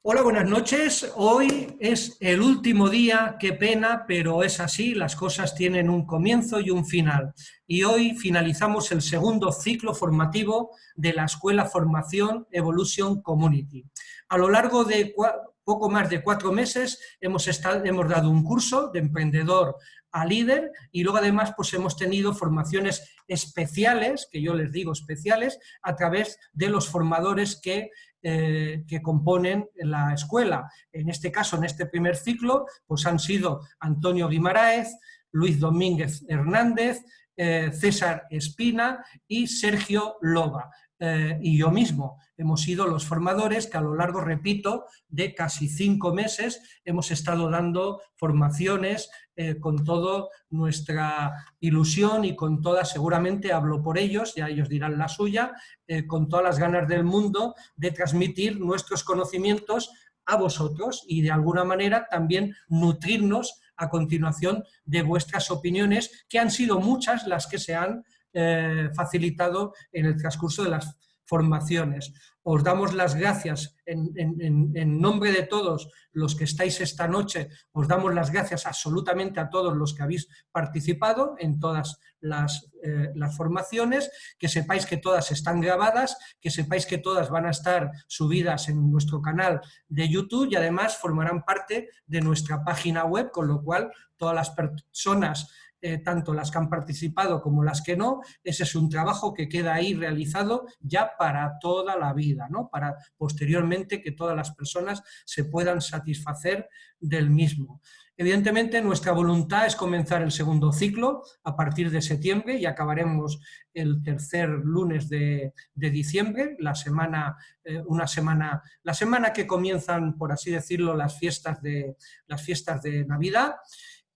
Hola, buenas noches. Hoy es el último día, qué pena, pero es así, las cosas tienen un comienzo y un final. Y hoy finalizamos el segundo ciclo formativo de la Escuela Formación Evolution Community. A lo largo de poco más de cuatro meses hemos, estado, hemos dado un curso de emprendedor a líder y luego además pues hemos tenido formaciones especiales, que yo les digo especiales, a través de los formadores que, eh, que componen la escuela. En este caso, en este primer ciclo, pues han sido Antonio Guimaraes, Luis Domínguez Hernández, eh, César Espina y Sergio Loba. Eh, y yo mismo. Hemos sido los formadores que a lo largo, repito, de casi cinco meses hemos estado dando formaciones eh, con toda nuestra ilusión y con toda, seguramente hablo por ellos, ya ellos dirán la suya, eh, con todas las ganas del mundo de transmitir nuestros conocimientos a vosotros y de alguna manera también nutrirnos a continuación de vuestras opiniones, que han sido muchas las que se han eh, facilitado en el transcurso de las formaciones. Os damos las gracias en, nombre de todos los que estáis esta noche, os damos las gracias absolutamente a todos los que habéis participado en todas las, eh, las formaciones, que sepáis que todas están grabadas, que sepáis que todas van a estar subidas en nuestro canal de YouTube y además formarán parte de nuestra página web, con lo cual todas las personas eh, tanto las que han participado como las que no, ese es un trabajo que queda ahí realizado ya para toda la vida, ¿no? para posteriormente que todas las personas se puedan satisfacer del mismo. Evidentemente nuestra voluntad es comenzar el segundo ciclo a partir de septiembre y acabaremos el tercer lunes de, diciembre, la semana, eh, una semana, la semana que comienzan, por así decirlo, las fiestas de, las fiestas de Navidad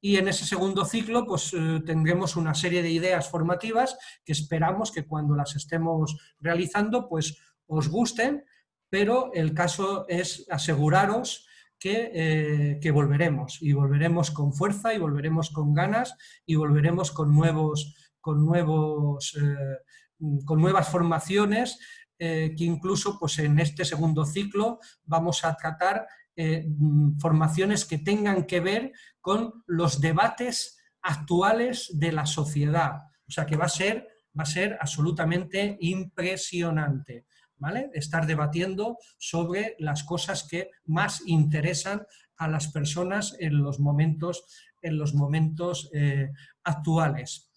y en ese segundo ciclo pues, eh, tendremos una serie de ideas formativas que esperamos que cuando las estemos realizando pues, os gusten, pero el caso es aseguraros que, eh, que, volveremos, y volveremos con fuerza, y volveremos con ganas, y volveremos con, nuevos, con, nuevos, eh, con nuevas formaciones, que incluso pues, en este segundo ciclo vamos a tratar eh, mm, formaciones que tengan que ver con los debates actuales de la sociedad. O sea que va a ser, va a ser absolutamente impresionante. ¿Vale? Estar debatiendo sobre las cosas que más interesan a las personas en los momentos, en los momentos eh, actuales.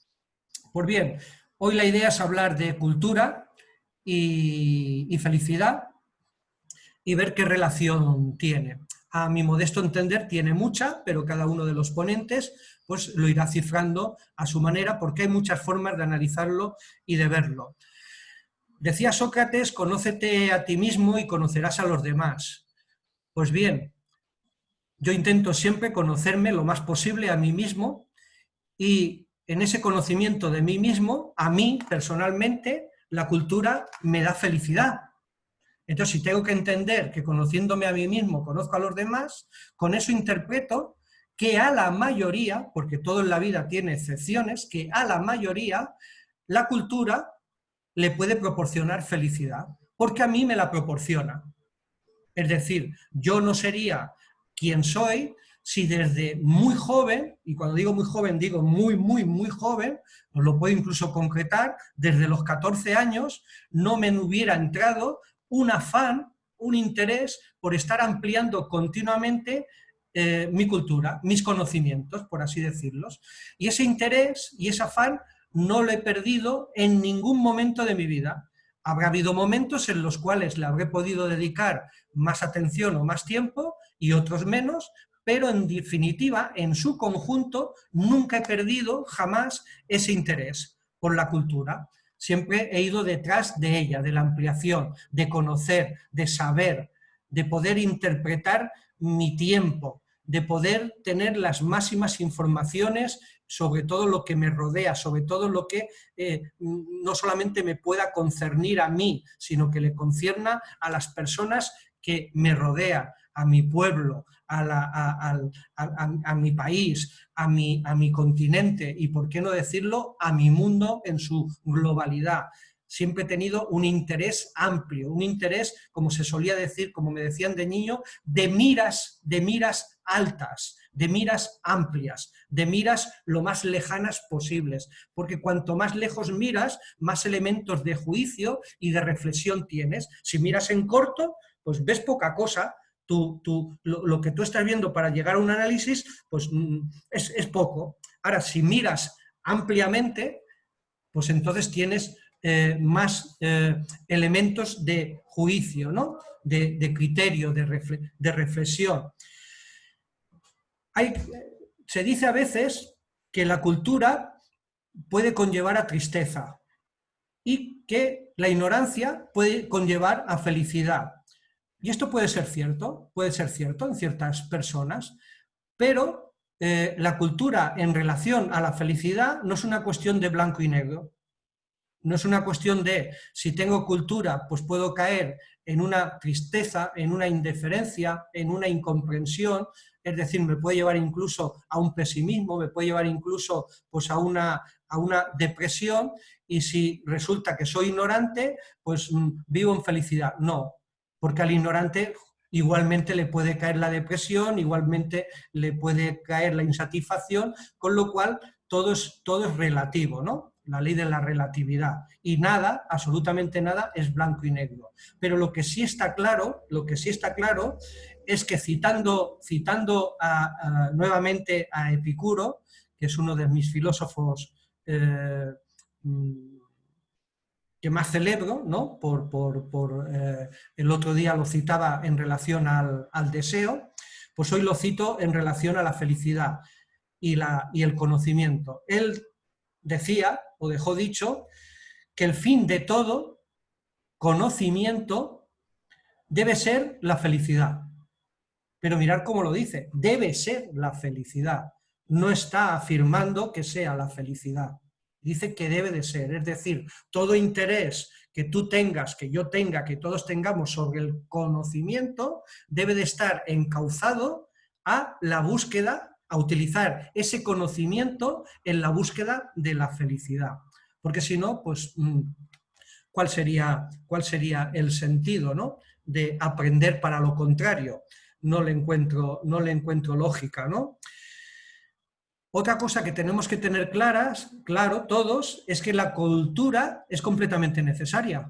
Pues bien, hoy la idea es hablar de cultura y felicidad, y ver qué relación tiene. A mi modesto entender tiene mucha, pero cada uno de los ponentes pues, lo irá cifrando a su manera porque hay muchas formas de analizarlo y de verlo. Decía Sócrates, conócete a ti mismo y conocerás a los demás. Pues bien, yo intento siempre conocerme lo más posible a mí mismo y en ese conocimiento de mí mismo, a mí personalmente, la cultura me da felicidad, entonces, si tengo que entender que conociéndome a mí mismo conozco a los demás, con eso interpreto que a la mayoría, porque todo en la vida tiene excepciones, que a la mayoría la cultura le puede proporcionar felicidad, porque a mí me la proporciona. Es decir, yo no sería quien soy si desde muy joven, y cuando digo muy joven digo muy, muy, muy joven, os lo puedo incluso concretar, desde los 14 años no me hubiera entrado un afán, un interés por estar ampliando continuamente eh, mi cultura, mis conocimientos, por así decirlos. Y ese interés y ese afán no lo he perdido en ningún momento de mi vida. Habrá habido momentos en los cuales le habré podido dedicar más atención o más tiempo y otros menos, pero en definitiva, en su conjunto, nunca he perdido jamás ese interés por la cultura. Siempre he ido detrás de ella, de la ampliación, de conocer, de saber, de poder interpretar mi tiempo, de poder tener las máximas informaciones sobre todo lo que me rodea, sobre todo lo que eh, no solamente me pueda concernir a mí, sino que le concierna a las personas que me rodean, a mi pueblo, a, mi país, a mi, continente y, por qué no decirlo, a mi mundo en su globalidad. siempre he tenido un interés amplio, un interés, como se solía decir, como me decían de niño, de miras, de miras altas, de miras amplias, de miras lo más lejanas posibles, porque cuanto más lejos miras, más elementos de juicio y de reflexión tienes. Si miras en corto, pues ves poca cosa, tú, lo, que tú estás viendo para llegar a un análisis, pues mm, es, es poco. Ahora, si miras ampliamente, pues entonces tienes eh, más eh, elementos de juicio, ¿no? de, criterio, de, de reflexión. Hay, se dice a veces que la cultura puede conllevar a tristeza y que la ignorancia puede conllevar a felicidad. Y esto puede ser cierto, puede ser cierto en ciertas personas, pero eh, la cultura en relación a la felicidad no es una cuestión de blanco y negro. No es una cuestión de, si tengo cultura, pues puedo caer en una tristeza, en una indiferencia, en una incomprensión, es decir, me puede llevar incluso a un pesimismo, me puede llevar incluso pues, a, una, a una depresión, y si resulta que soy ignorante, pues mm, vivo en felicidad. No, porque al ignorante igualmente le puede caer la depresión, igualmente le puede caer la insatisfacción, con lo cual todo es, todo es relativo, ¿no? la ley de la relatividad. Y nada, absolutamente nada, es blanco y negro. Pero lo que sí está claro, lo que sí está claro es que citando, citando nuevamente a Epicuro, que es uno de mis filósofos eh, mm, que más celebro, ¿no? por, eh, el otro día lo citaba en relación al, deseo, pues hoy lo cito en relación a la felicidad y, la, y el conocimiento. Él decía, o dejó dicho, que el fin de todo conocimiento debe ser la felicidad. Pero mirar cómo lo dice, debe ser la felicidad. No está afirmando que sea la felicidad dice que debe de ser, es decir, todo interés que tú tengas, que yo tenga, que todos tengamos sobre el conocimiento, debe de estar encauzado a la búsqueda, a utilizar ese conocimiento en la búsqueda de la felicidad. Porque si no, pues, mm, ¿cuál sería, cuál sería el sentido ¿no? de aprender para lo contrario? No le encuentro, no le encuentro lógica, ¿no? Otra cosa que tenemos que tener claras, claro, todos, es que la cultura es completamente necesaria.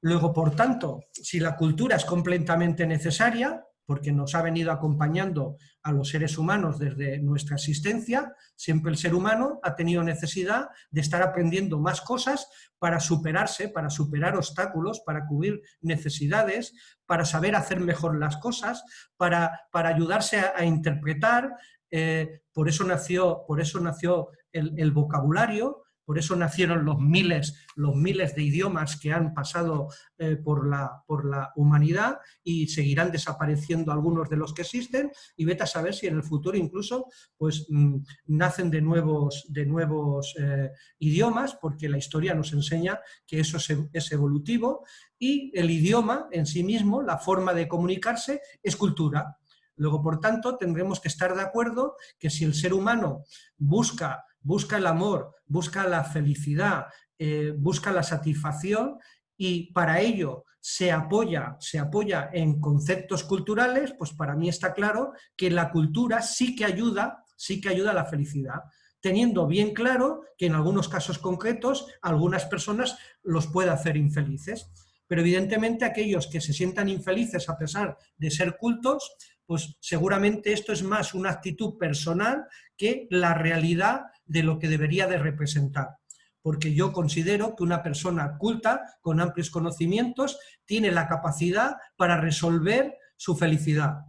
Luego, por tanto, si la cultura es completamente necesaria, porque nos ha venido acompañando a los seres humanos desde nuestra existencia, siempre el ser humano ha tenido necesidad de estar aprendiendo más cosas para superarse, para superar obstáculos, para cubrir necesidades, para saber hacer mejor las cosas, para, para ayudarse a interpretar eh, por eso nació, por eso nació el, vocabulario, por eso nacieron los miles, los miles de idiomas que han pasado eh, por, la, por la humanidad y seguirán desapareciendo algunos de los que existen y vete a saber si en el futuro incluso pues, mm, nacen de nuevos, de nuevos eh, idiomas porque la historia nos enseña que eso es evolutivo y el idioma en sí mismo, la forma de comunicarse, es cultura. Luego, por tanto, tendremos que estar de acuerdo que si el ser humano busca, busca el amor, busca la felicidad, eh, busca la satisfacción y para ello se apoya, se apoya en conceptos culturales, pues para mí está claro que la cultura sí que ayuda, sí que ayuda a la felicidad teniendo bien claro que en algunos casos concretos algunas personas los puede hacer infelices. Pero evidentemente aquellos que se sientan infelices a pesar de ser cultos, pues seguramente esto es más una actitud personal que la realidad de lo que debería de representar. Porque yo considero que una persona culta, con amplios conocimientos, tiene la capacidad para resolver su felicidad.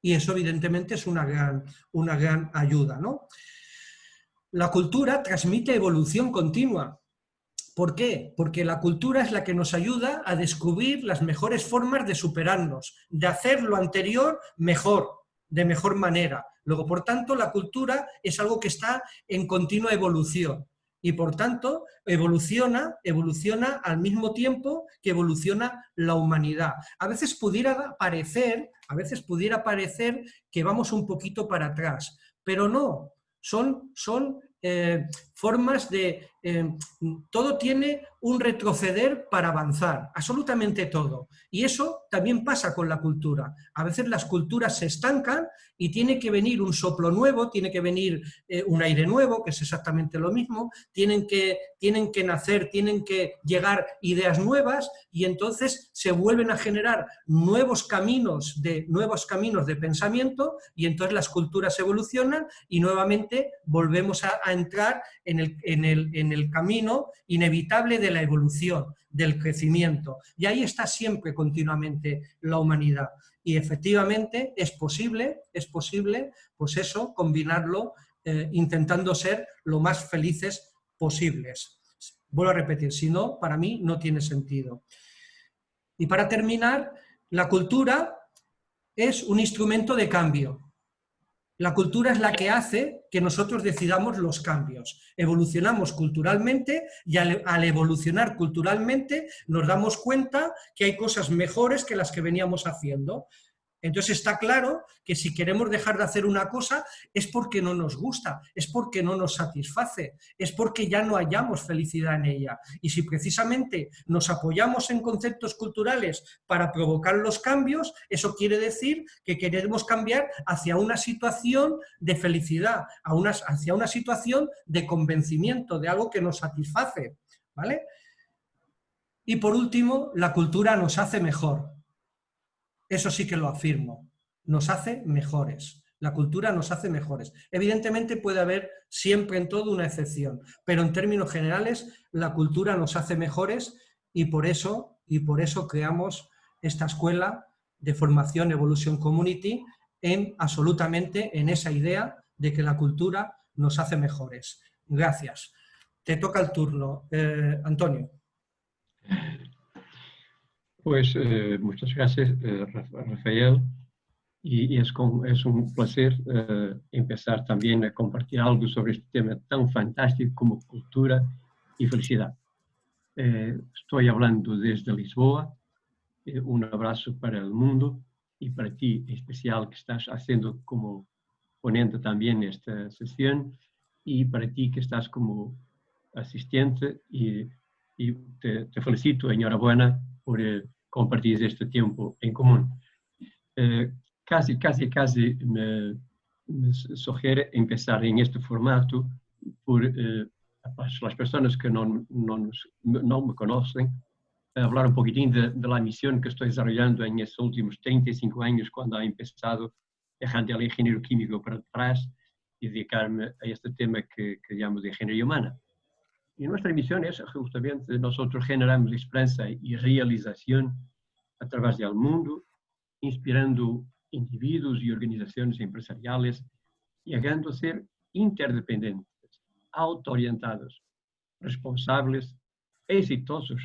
Y eso evidentemente es una gran, una gran ayuda. ¿no? La cultura transmite evolución continua. ¿Por qué? Porque la cultura es la que nos ayuda a descubrir las mejores formas de superarnos, de hacer lo anterior mejor, de mejor manera. Luego, por tanto, la cultura es algo que está en continua evolución y, por tanto, evoluciona, evoluciona al mismo tiempo que evoluciona la humanidad. A veces pudiera parecer, a veces pudiera parecer que vamos un poquito para atrás, pero no, son, son eh, formas de eh, todo tiene un retroceder para avanzar, absolutamente todo. Y eso también pasa con la cultura. A veces las culturas se estancan y tiene que venir un soplo nuevo, tiene que venir eh, un aire nuevo, que es exactamente lo mismo, tienen que, tienen que nacer, tienen que llegar ideas nuevas y entonces se vuelven a generar nuevos caminos de, nuevos caminos de pensamiento y entonces las culturas evolucionan y nuevamente volvemos a, entrar en el, en el en el camino inevitable de la evolución, del crecimiento. Y ahí está siempre continuamente la humanidad. Y efectivamente es posible, es posible, pues eso, combinarlo eh, intentando ser lo más felices posibles. Vuelvo a repetir, si no, para mí no tiene sentido. Y para terminar, la cultura es un instrumento de cambio. La cultura es la que hace que nosotros decidamos los cambios. Evolucionamos culturalmente y al, evolucionar culturalmente nos damos cuenta que hay cosas mejores que las que veníamos haciendo. Entonces está claro que si queremos dejar de hacer una cosa es porque no nos gusta, es porque no nos satisface, es porque ya no hallamos felicidad en ella. Y si precisamente nos apoyamos en conceptos culturales para provocar los cambios, eso quiere decir que queremos cambiar hacia una situación de felicidad, hacia una situación de convencimiento, de algo que nos satisface. ¿vale? Y por último, la cultura nos hace mejor. Eso sí que lo afirmo. Nos hace mejores. La cultura nos hace mejores. Evidentemente puede haber siempre en todo una excepción, pero en términos generales la cultura nos hace mejores y por eso, y por eso creamos esta escuela de formación Evolution Community en absolutamente en esa idea de que la cultura nos hace mejores. Gracias. Te toca el turno, eh, Antonio. Pues eh, muchas gracias, eh, Rafael. Y, es, es, un placer eh, empezar también a compartir algo sobre este tema tan fantástico como cultura y felicidad. estoy hablando desde Lisboa. un abrazo para el mundo y para ti en especial que estás haciendo como ponente también esta sesión y para ti que estás como asistente y, y te, te felicito, enhorabuena por eh, compartir este tiempo en común. Eh, casi, casi, casi me, me, sugiere empezar este formato por eh, las personas que no, no, no me conocen, hablar un poquitín de, de, la misión que estoy desarrollando en estos últimos 35 años cuando he empezado dejando el ingeniero químico para atrás y dedicarme a este tema que, que llamo de ingeniería humana. Y nuestra misión es justamente nosotros generamos esperanza y realización a través del mundo, inspirando individuos y organizaciones empresariales, llegando a ser interdependentes, autoorientados, responsables, exitosos,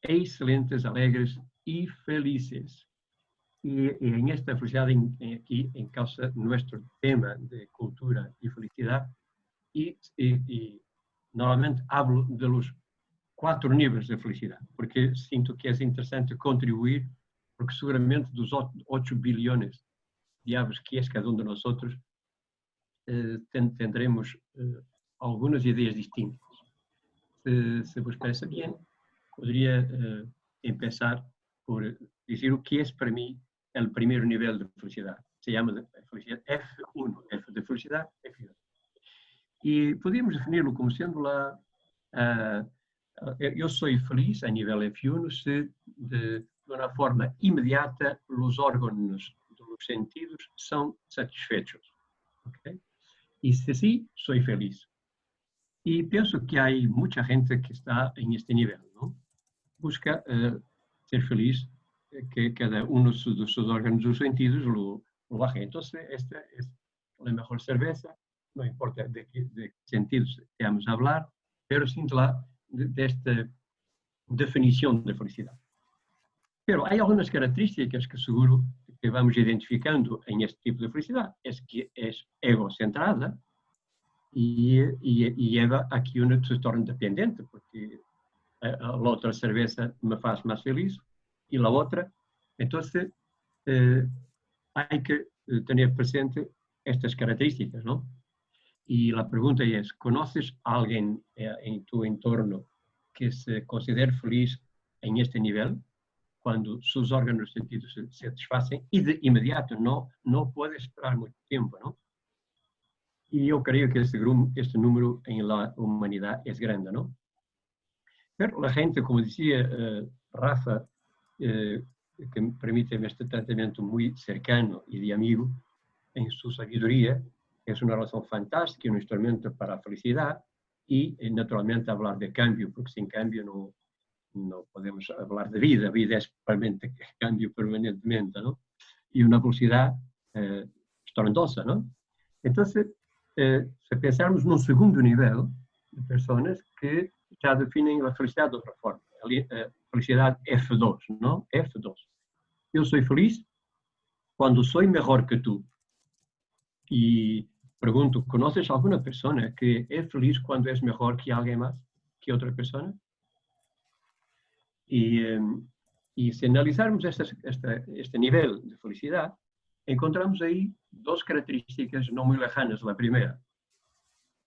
excelentes, alegres y felices. Y, en esta felicidad aquí en causa nuestro tema de cultura y felicidad y, y normalmente hablo de los quatro níveis de felicidade, porque sinto que é interessante contribuir, porque seguramente dos 8 bilhões de aves que é cada um de nós outros, eh, tendremos eh, algumas ideias distintas. Se, se vos parece bem, poderia eh, por dizer o que é para mim o primeiro nível de felicidade. Se chama felicidade F1, F de felicidade, F1. E podíamos defini-lo como sendo lá, uh, eu sou feliz a nível F1 se de, de uma forma imediata os órgãos dos sentidos são satisfeitos. Okay? E se assim, sou feliz. E penso que há muita gente que está em este nível, não? Busca uh, ser feliz, que cada um dos, dos seus órgãos dos sentidos lo, lo baje. Então, esta é a melhor cerveja, no importa de qué, de sentidos estamos a hablar, pero sin la de, esta definición de felicidad. Pero hay algunas características que seguro que vamos identificando en este tipo de felicidad. Es que es egocentrada y, y, y lleva a que uno se torne dependiente, porque la otra cerveza me hace más feliz y la otra. Entonces, eh, hay que tener presente estas características, ¿no? Y la pregunta es, ¿conoces a alguien eh, en tu entorno que se considere feliz en este nivel? Cuando sus órganos sentidos se satisfacen y de inmediato, no, no puede esperar mucho tiempo, ¿no? Y yo creo que este, este número en la humanidad es grande, ¿no? Pero la gente, como decía eh, Rafa, eh, que permite este tratamiento muy cercano y de amigo, en su sabiduría, es una razón fantástica, un instrumento para la felicidad y eh, naturalmente hablar de cambio, porque sin cambio no, no podemos hablar de vida, vida es realmente cambio permanentemente, ¿no? Y una velocidad eh, estrondosa, ¿no? Entonces, eh, si pensamos num segundo nível de pessoas que já definem a felicidade de outra forma, a eh, felicidade F2, não? F2. Eu sou feliz quando sou melhor que tu. E pergunto, conheces alguma pessoa que é feliz quando é melhor que alguém mais, que outra pessoa? E, e se analisarmos esta, esta, este nível de felicidade, encontramos aí duas características não muito lejanas. A primeira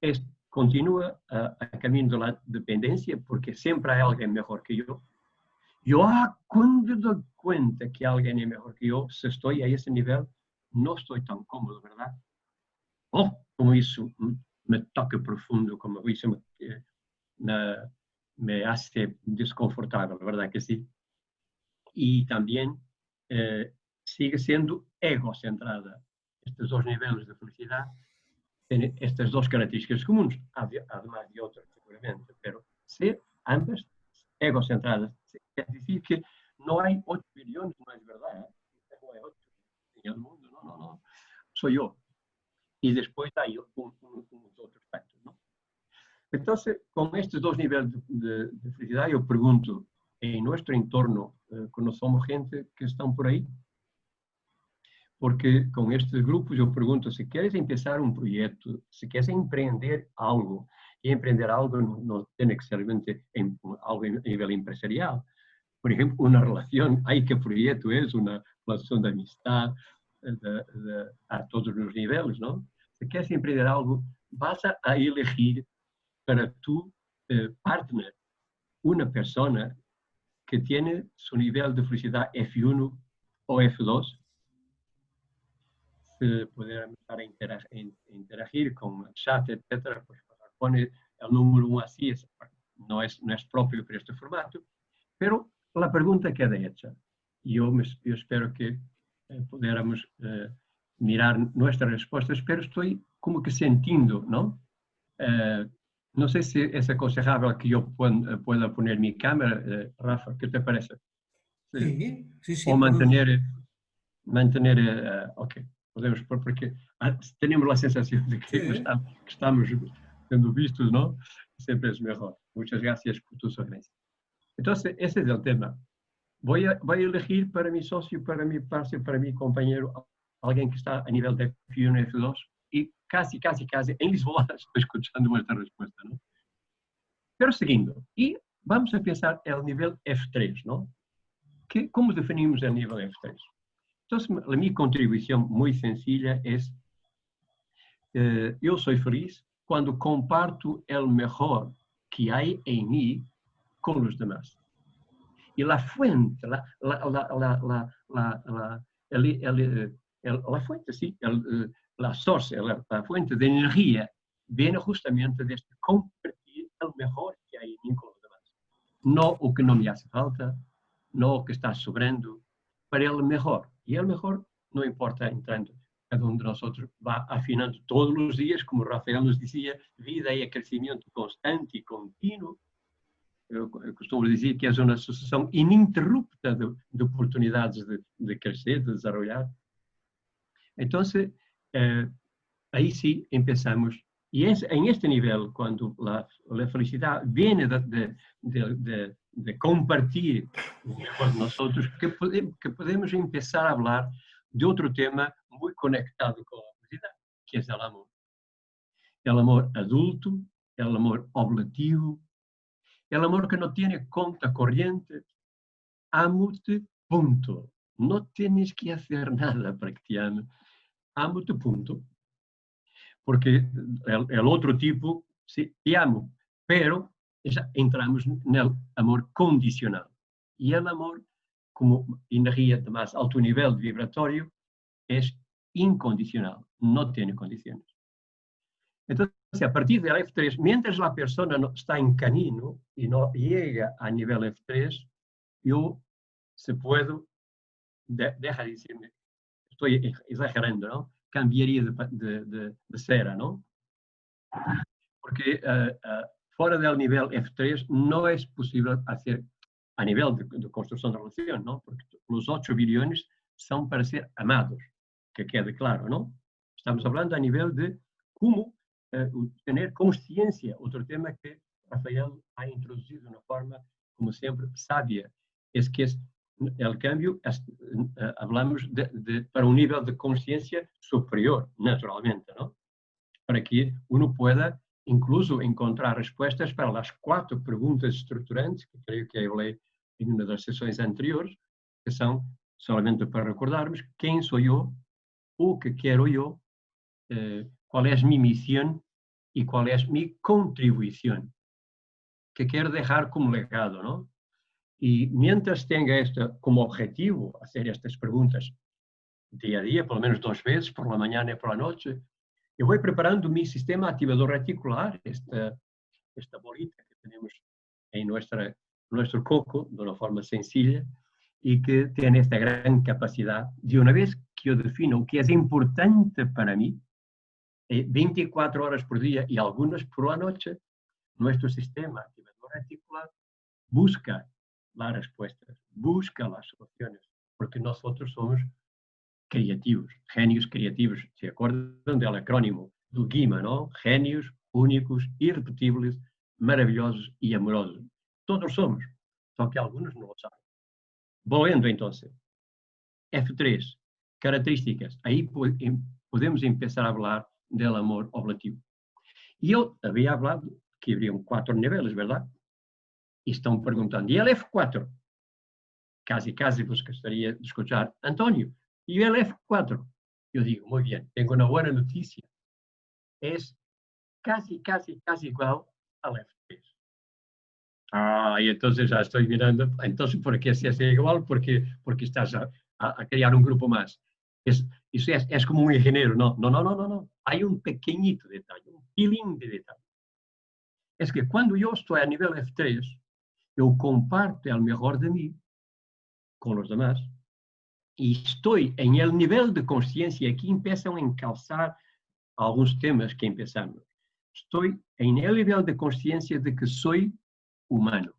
é continua a, a caminho da dependência, porque sempre há alguém melhor que eu. Eu, ah, quando dou conta que alguém é melhor que eu, se estou a esse nível, não estou tão cômodo, verdade? Oh, como isso me toca profundo, como isso me, me, me hace desconfortável, verdade que sim? E também eh, sigue sendo egocentrada. Estes dois níveis de felicidade têm estas duas características comuns, además de outras, seguramente, pero ser ambas egocentradas quer dizer que não há 8 bilhões, não é verdade, não é 8 em el mundo, não, não, não, sou eu. E um, um, um outros aspectos, não? Então, com estes dois níveis de, de, de felicidade, eu pergunto, em nosso entorno, eh, conhecemos gente que estão por aí, porque com estes grupos eu pergunto se queres começar um projeto, se queres empreender algo, e empreender algo não tem que ser em, algo a nível empresarial. Por exemplo, uma relação, aí que projeto é uma relação de amistade de, de, a todos os níveis, não? Se queres empreender algo, vas a elegir para tu eh, partner uma pessoa que tem seu nível de felicidade F1 ou F2 poder empezar a interagir, interagir con el chat, etcétera, pues pone el número uno así, es, no, es, no es para este formato, pero la pregunta queda hecha. Yo, me, yo espero que pudiéramos eh, mirar nuestras respuestas, pero estoy como que sintiendo, ¿no? Eh, no sé si es aconsejable que yo pueda, pueda poner mi cámara, eh, Rafa, ¿qué te parece? Sí, sí, sí. O mantener, mantener, uh, ok podemos pôr, porque temos a sensação de que, estamos, que estamos sendo vistos, não? Sempre é melhor. Muitas graças por tu sugerencia. Então, esse é o tema. Vou, a, para mi sócio, para mi parceiro, para mi companheiro, alguém que está a nível de F1 e F2 e quase, quase, quase em Lisboa estou escutando esta resposta, não? Pero seguindo, e vamos a pensar no nível F3, não? Que, como definimos o nível F3? Entonces, mi contribución muy sencilla es, eh, yo soy feliz cuando comparto el mejor que hay en mí con los demás. Y la fuente, la, la, la, la, el, el, el, fuente, sí, el, la source, la, fuente de energía viene justamente de este compartir el mejor que hay en con los demás. No o que no me hace falta, no o que está sobrando, para el mejor. Y lo mejor no importa entrando, cada uno de nosotros va afinando todos los días, como Rafael nos decía, vida y crecimiento constante y continuo. Eu costumo dizer que é uma sucessão ininterrupta de, de oportunidades de, de, crescer, de desenvolver. Então, eh, aí sim, empezamos. E es, em este nível, quando a, a felicidade vem de, de, de compartir con nosotros, que podemos, que podemos empezar a hablar de otro tema muy conectado con la felicidad, que es el amor. El amor adulto, el amor oblativo, el amor que no tiene conta corriente. Amo-te, punto. No tienes que hacer nada para que te ame. Amo-te, punto. porque el, otro tipo, sí, te amo, pero ya entramos en el amor condicional. Y el amor, como energía de más alto nivel vibratorio, es incondicional, no tiene condiciones. Entonces, a partir del F3, mientras la persona no está en camino y no llega a nivel F3, yo se puedo, deja de decirme, estoy exagerando, ¿no? cambiaría de, de, de, cera, ¿no? Porque uh, uh, fuera del nivel F3 no es posible hacer a nivel de, construcción de relación, ¿no? Porque los 8 billones son para ser amados, que quede claro, ¿no? Estamos hablando a nivel de cómo uh, tener consciencia, otro tema que Rafael ha introducido de una forma, como siempre, sabia, es que es el cambio, eh, hablamos de, de, para un nivel de conciencia superior, naturalmente, ¿no? Para que uno pueda incluso encontrar respuestas para las cuatro preguntas estructurantes que creo que hablé en una de las sesiones anteriores, que son solamente para recordarnos quién soy yo, o qué quiero yo, eh, cuál es mi misión y cuál es mi contribución, que quiero dejar como legado, ¿no? Y mientras tenga esto como objetivo, hacer estas preguntas día a día, por lo menos dos veces, por la mañana y por la noche, yo voy preparando mi sistema activador reticular, esta, esta bolita que tenemos en nuestra, nuestro coco de una forma sencilla y que tiene esta gran capacidad de una vez que yo defino qué es importante para mí, 24 eh, horas por día y algunas por la noche, nuestro sistema activador reticular busca las respuestas, busca las soluciones, porque nosotros somos creativos, genios creativos. ¿Se acuerdan del acrónimo do GIMA, no? Genios únicos, irrepetibles, maravillosos y amorosos. Todos somos, só que algunos no lo saben. Volviendo entonces, F3, características. Ahí podemos empezar a hablar del amor oblativo. Y yo había hablado que habría cuatro niveles, ¿verdad? e estão perguntando, e ele F4? Casi, casi vos gostaria de escuchar, António, e el F4? Eu digo, muito bem, tenho uma boa notícia. É casi, casi, casi igual ao F3. Ah, e então já estou mirando, então por que se é igual? Porque, porque estás a, a, criar um grupo mais. É, é como um engenheiro, não, não, não, não, não. Há um pequenito detalhe, um pilim de detalhe. É que quando eu estou a nível F3, eu comparto o melhor de mim com os demais e estou em el nível de consciência que começam a encalçar alguns temas que empezamos. Estou em el nível de consciência de que sou humano.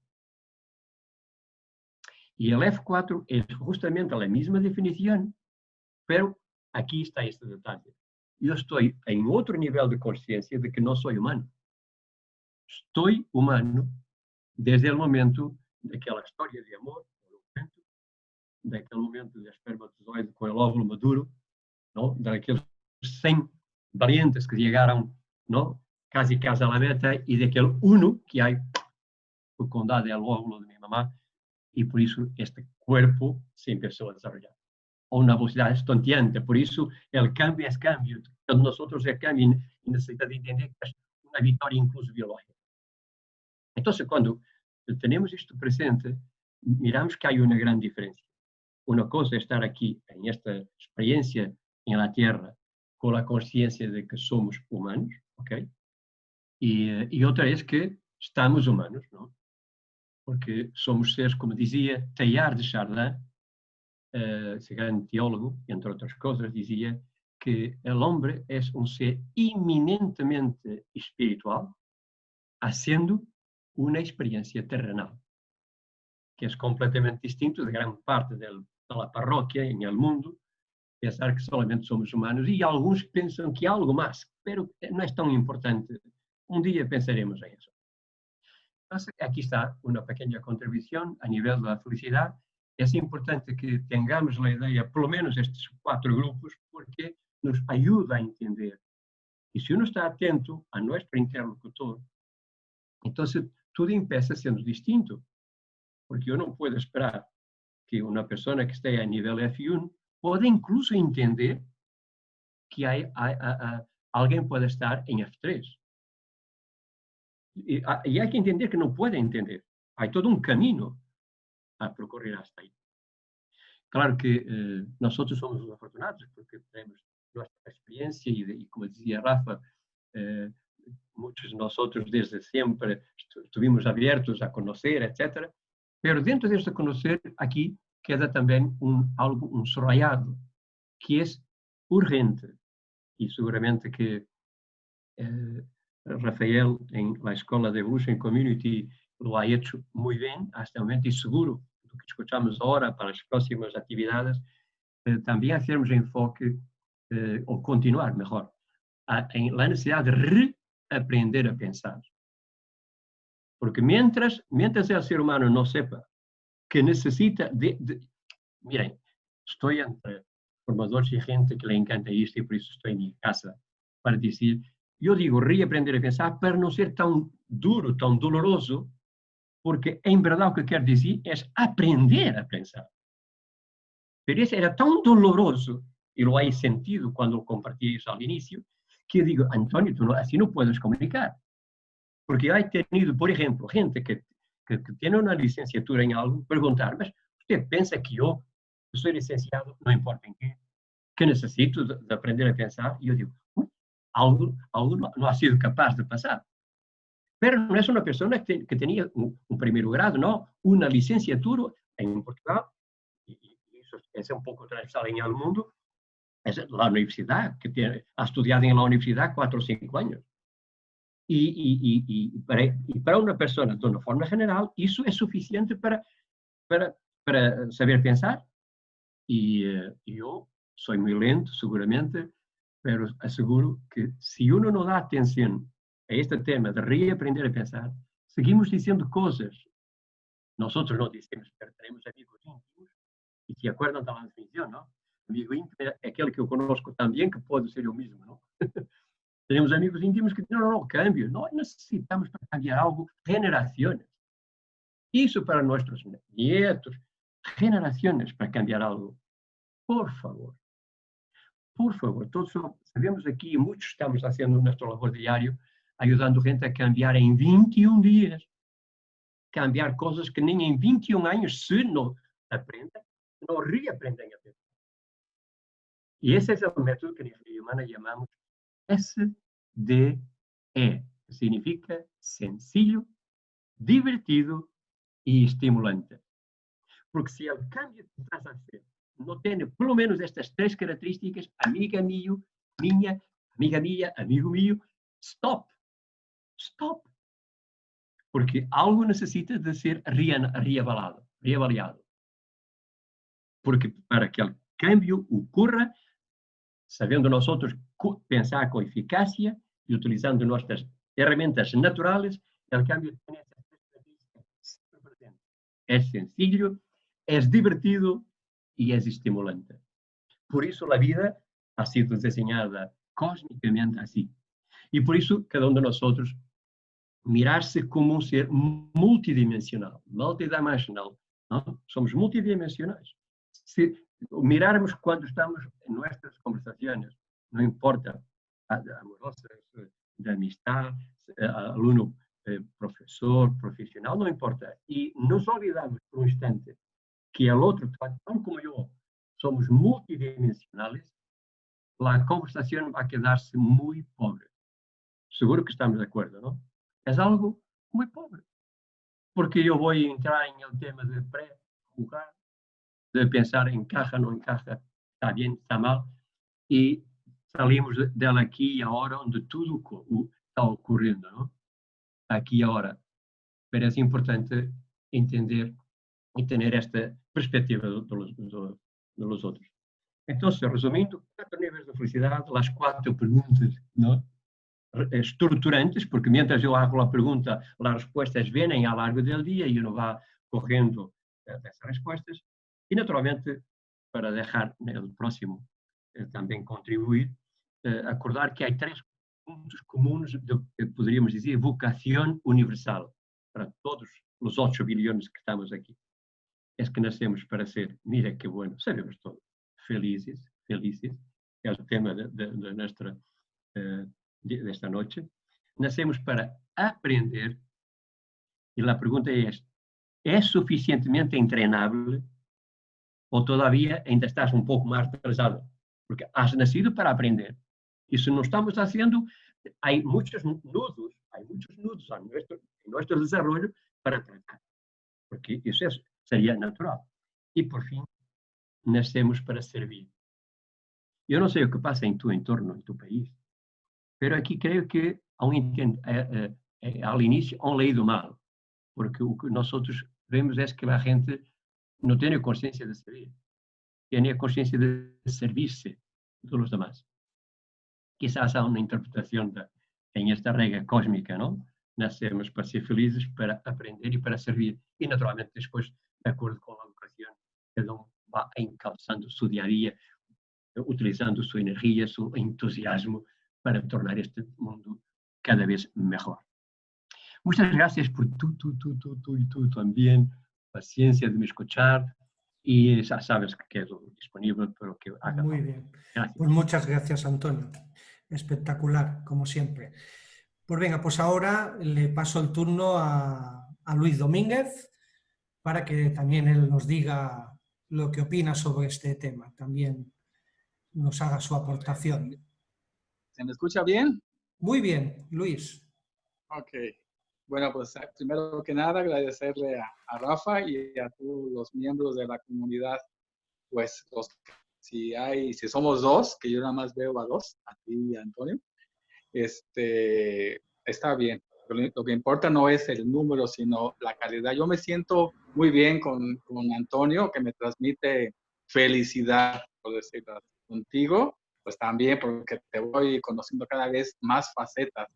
E o F4 é justamente a mesma definição, pero aqui está este detalhe. Eu estou em outro nível de consciência de que não sou humano. Estou humano desde o momento daquela história de amor, daquele momento de espermatozoide com o óvulo maduro, não? daqueles 100 valientes que chegaram não? casi a la meta e daquele uno que há por condado é o óvulo de minha mamá e por isso este corpo se começou a desenvolver a uma velocidade estonteante. Por isso, o cambio é cambio. Quando nós é cambio e necessitamos entender que é uma vitória incluso biológica. Então, quando temos isto presente, miramos que há uma grande diferença. Uma coisa é estar aqui, em esta experiência em la Terra, com a consciência de que somos humanos, ok? E, e outra é que estamos humanos, não? Porque somos seres, como dizia Teilhard de Chardin, uh, esse grande teólogo, entre outras coisas, dizia que o homem é um ser eminentemente espiritual, sendo una experiencia terrenal, que es completamente distinto de gran parte del, de la parroquia en el mundo, pensar que solamente somos humanos y algunos piensan que hay algo más, pero no es tan importante. Un día pensaremos en eso. Entonces, aquí está una pequeña contribución a nivel de la felicidad. Es importante que tengamos la idea, por lo menos estos cuatro grupos, porque nos ayuda a entender. Y si uno está atento a nuestro interlocutor, entonces tudo empieza sendo distinto. Porque eu não posso esperar que uma pessoa que esteja a nível F1 pode incluso entender que há, há, há, alguien puede estar en F3. Y, ah, y hay que entender que no puede entender. Hay todo un camino a percorrer hasta ahí. Claro que eh, nosotros somos los afortunados porque tenemos nuestra experiencia y, y como decía Rafa, eh, muchos de nosotros desde siempre estuvimos abiertos a conocer, etc. Pero dentro de este conocer, aquí queda también un, algo, un subrayado, que es urgente. Y seguramente que eh, Rafael en la Escuela de Evolution Community lo ha hecho muy bien hasta el momento y seguro lo que escuchamos ahora para las próximas actividades, eh, también hacemos enfoque, eh, o continuar mejor, a, en la necesidad de reaprender a pensar. Porque mientras, mientras el ser humano no sepa que necesita de, Miren, estoy entre formadores y gente que le encanta esto y por eso estoy en mi casa para decir, yo digo reaprender a pensar para no ser tan duro, tan doloroso, porque en verdad lo que quiero decir es aprender a pensar. Pero eso era tan doloroso, y lo he sentido cuando compartí eso al inicio, que digo, Antonio, tú no, así no puedes comunicar. Porque he tenido, por ejemplo, gente que, que, que tiene una licenciatura en algo, preguntarme, ¿usted piensa que yo soy licenciado, no importa en qué, que necesito de, de aprender a pensar? Y yo digo, algo, algo no, no, ha sido capaz de pasar. Pero no es una persona que, tenía un, primer grado, no, una licenciatura en Portugal, y, eso es un poco transversal en el mundo, es la universidad, que tiene, ha estudiado en la universidad cuatro o cinco años. Y, para, una persona, de una forma general, eso es suficiente para, saber pensar. Y uh, yo soy muy lento, seguramente, pero aseguro que si uno no da atención a este tema de reaprender a pensar, seguimos diciendo cosas. Nosotros no decimos, pero tenemos amigos íntimos y se acuerdan de la definición, ¿no? amigo íntimo é aquele que eu conosco também, que pode ser eu mesmo, não? Temos amigos íntimos que dizem, não, não, cambio. Nós necessitamos para cambiar algo generações. Isso para nossos nietos, generações para cambiar algo. Por favor. Por favor, todos sabemos aqui, muitos estamos fazendo nosso labor diário, ajudando gente a cambiar em 21 dias. Cambiar coisas que nem em 21 anos, se não aprendem, não reaprendem a pensar. Y ese es el método que en ingeniería humana llamamos SDE, que significa sencillo, divertido y estimulante. Porque si el cambio que estás a hacer no tiene por lo menos estas tres características, amiga mío, niña, amiga mía, amigo mío, stop, stop. Porque algo necesita de ser reavalado, reavaliado. Porque para que el cambio ocurra, sabendo nosotros pensar con eficacia y utilizando nuestras herramientas naturales, el cambio tiene Es sencillo, es divertido y es estimulante. Por eso la vida ha sido diseñada cósmicamente así. Y por eso cada uno de nosotros mirarse como un ser multidimensional, multidimensional. ¿no? Somos multidimensionales. Si mirarmos cuando estamos en nuestras conversaciones, no importa, amorosas, de amistad, alumno, eh, profesor, profesional, no importa. Y nos olvidamos por un instante que el otro, tan como yo, somos multidimensionales, la conversación va a quedarse muy pobre. Seguro que estamos de acuerdo, ¿no? Es algo muy pobre. Porque voy a entrar en el tema de pre-jugar, de pensar encaja, no encaja, está bien, está mal, y salimos dela aqui e agora onde tudo está ocorrendo, não? aqui e agora. Parece importante entender e ter esta perspectiva dos outros. Então, resumindo, quatro níveis de felicidade, as quatro perguntas não? Estruturantes, porque mientras eu hago a pergunta, as respostas vêm ao largo do dia e não vá correndo eh, dessas respostas. E, naturalmente, para deixar no próximo eh, também contribuir, eh, acordar que há três pontos comuns de, poderíamos dizer, vocação universal para todos os 8 bilhões que estamos aqui. É que nascemos para ser, mira que bueno, sabemos todos, felizes, felizes, é o tema da nossa eh, de esta noche. Nacemos para aprender y la pregunta es, ¿es suficientemente entrenable o todavía ainda estás un poco más atrasado? Porque has nacido para aprender. Y si no estamos haciendo, hay muchos nudos, hay muchos nudos en nuestro, en nuestro desarrollo para tratar. Porque eso es, sería natural. Y por fin, nacemos para servir. Yo no sé lo que pasa en tu entorno, en tu país, pero aquí creo que eh, eh, eh, al inicio han leído mal, porque lo que nosotros vemos es que la gente no tiene conciencia de servir, tiene conciencia de servirse de los demás. Quizás há una interpretación de, en esta regla cósmica, ¿no? Nacemos para ser felices, para aprender y para servir. Y naturalmente después, de acuerdo con la educación, cada uno va encalzando su día a día, utilizando su energía, su entusiasmo para tornar este mundo cada vez mejor. Muchas gracias por tú, tú, tú, tú, tú y tú también, paciencia de me escuchar y ya sabes que quedo disponible para que haga. Muy bien. Pues muchas gracias, Antonio. Espectacular, como siempre. Pues venga, pues ahora le paso el turno a, a Luis Domínguez para que también él nos diga lo que opina sobre este tema. También nos haga su aportación. ¿Se me escucha bien? Muy bien, Luis. Ok. Bueno, pues eh, primero que nada agradecerle a, Rafa y a todos los miembros de la comunidad, pues si hay, si somos dos, que yo nada más veo a dos, a ti y a Antonio, este, está bien. Lo, que importa no es el número, sino la calidad. Yo me siento muy bien con, con Antonio, que me transmite felicidad, por decirlo contigo, pues también porque te voy conociendo cada vez más facetas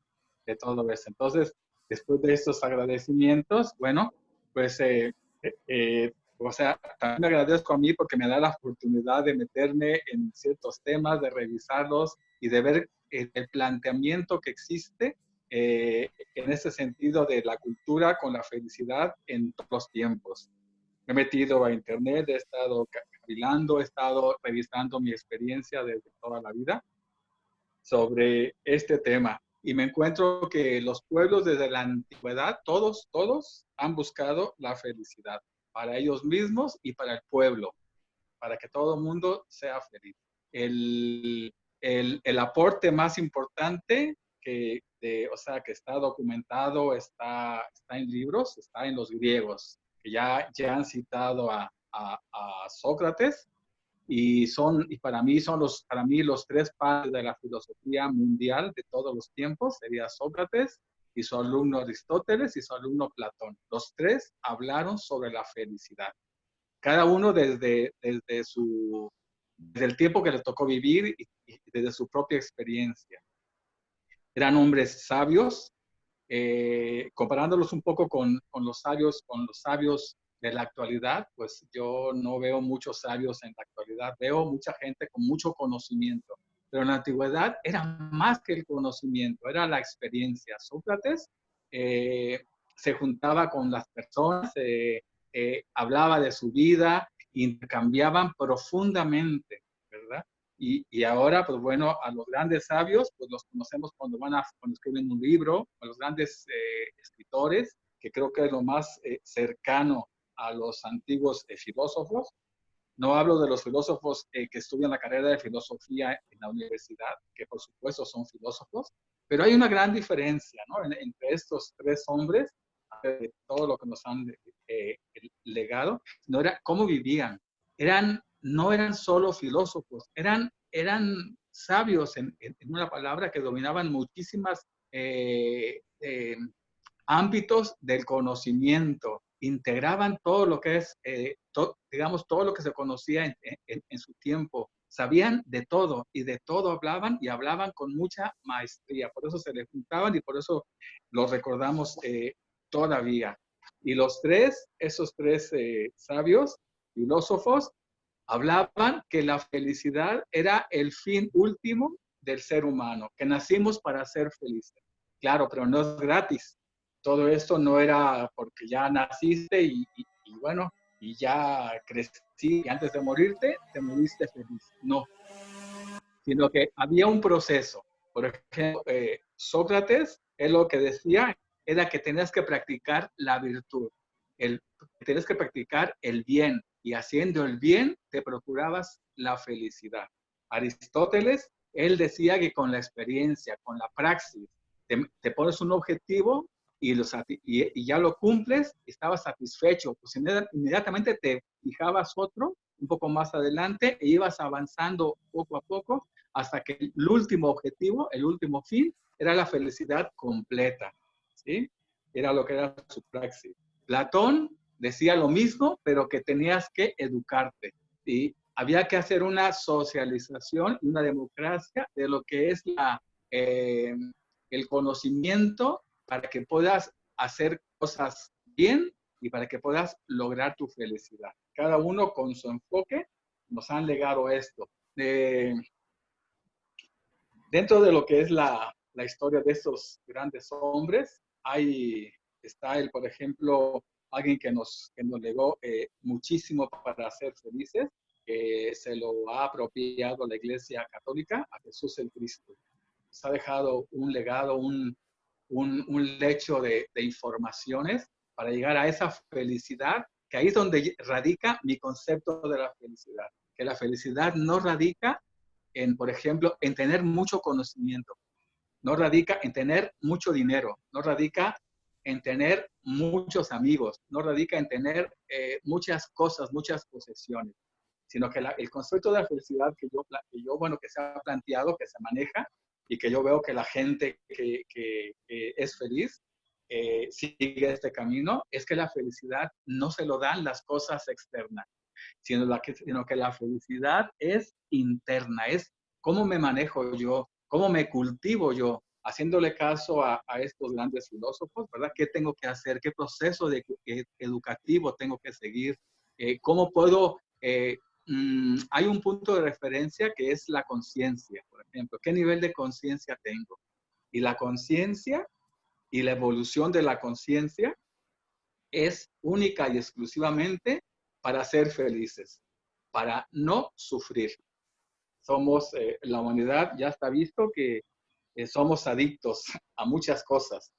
de todo eso. Entonces, después de estos agradecimientos, bueno, pues, eh, eh, eh, o sea, también me agradezco a mí porque me da la oportunidad de meterme en ciertos temas, de revisarlos y de ver el, planteamiento que existe en ese sentido de la cultura con la felicidad en todos los tiempos. Me he metido a internet, he estado cavilando, he estado revisando mi experiencia desde toda la vida sobre este tema y me encuentro que los pueblos desde la antigüedad, todos, todos han buscado la felicidad para ellos mismos y para el pueblo, para que todo el mundo sea feliz. El, el, el aporte más importante que, de, o sea, que está documentado, está, está en libros, está en los griegos, que ya, ya han citado a, a, Sócrates, y son y para mí son los para mí los tres padres de la filosofía mundial de todos los tiempos sería Sócrates y su alumno Aristóteles y su alumno Platón. Los tres hablaron sobre la felicidad. Cada uno desde desde su desde el tiempo que le tocó vivir y, desde su propia experiencia. Eran hombres sabios, eh, comparándolos un poco con, con, los sabios, con los sabios de la actualidad, pues yo no veo muchos sabios en la actualidad, veo mucha gente con mucho conocimiento, pero en la antigüedad era más que el conocimiento, era la experiencia. Sócrates eh, se juntaba con las personas, eh, eh, hablaba de su vida, intercambiaban profundamente, ¿verdad? Y, y, ahora, pues bueno, a los grandes sabios, pues los conocemos cuando van a, cuando escriben un libro, a los grandes escritores, que creo que es lo más cercano a los antiguos eh, filósofos. No hablo de los filósofos eh, que estudian la carrera de filosofía en la universidad, que por supuesto son filósofos, pero hay una gran diferencia ¿no? entre estos tres hombres, de todo lo que nos han eh, legado, no era cómo vivían. Eran, no eran solo filósofos, eran, eran sabios en, en una palabra que dominaban muchísimas ámbitos del conocimiento, integraban todo lo que es, eh, digamos, todo lo que se conocía en, su tiempo. Sabían de todo y de todo hablaban y hablaban con mucha maestría. Por eso se les juntaban y por eso los recordamos eh, todavía. Y los tres, esos tres eh, sabios, filósofos, hablaban que la felicidad era el fin último del ser humano, que nacimos para ser felices. Claro, pero no es gratis todo esto no era porque ya naciste y, bueno, y ya crecí y antes de morirte, te moriste feliz. No, sino que había un proceso. Por ejemplo, eh, Sócrates, él lo que decía era que tenías que practicar la virtud, el, tenías que practicar el bien y haciendo el bien te procurabas la felicidad. Aristóteles, él decía que con la experiencia, con la praxis, te, pones un objetivo y, y, ya lo cumples, estabas satisfecho, pues inmediatamente te fijabas otro un poco más adelante e ibas avanzando poco a poco hasta que el último objetivo, el último fin, era la felicidad completa. ¿sí? Era lo que era su praxis. Platón decía lo mismo, pero que tenías que educarte. Y había que hacer una socialización, una democracia de lo que es la, eh, el conocimiento para que puedas hacer cosas bien y para que puedas lograr tu felicidad. Cada uno con su enfoque nos han legado esto. dentro de lo que es la, historia de estos grandes hombres, hay, está el, por ejemplo, alguien que nos, que nos legó eh, muchísimo para ser felices, que se lo ha apropiado la Iglesia Católica a Jesús el Cristo. Se ha dejado un legado, un, un, lecho de, de, informaciones para llegar a esa felicidad, que ahí es donde radica mi concepto de la felicidad. Que la felicidad no radica en, por ejemplo, en tener mucho conocimiento, no radica en tener mucho dinero, no radica en tener muchos amigos, no radica en tener eh, muchas cosas, muchas posesiones, sino que el concepto de la felicidad que yo, que yo, bueno, que se ha planteado, que se maneja y que yo veo que la gente que, que, es feliz eh, sigue este camino, es que la felicidad no se lo dan las cosas externas, sino, la que, sino que la felicidad es interna, es cómo me manejo yo, cómo me cultivo yo, haciéndole caso a, estos grandes filósofos, ¿verdad? ¿Qué tengo que hacer? ¿Qué proceso de, eh, educativo tengo que seguir? Eh, ¿Cómo puedo... Eh, mm, hay un punto de referencia que es la conciencia, por ejemplo. ¿Qué nivel de conciencia tengo? Y la conciencia y la evolución de la conciencia es única y exclusivamente para ser felices, para no sufrir. Somos, la humanidad ya está visto que eh, somos adictos a muchas cosas.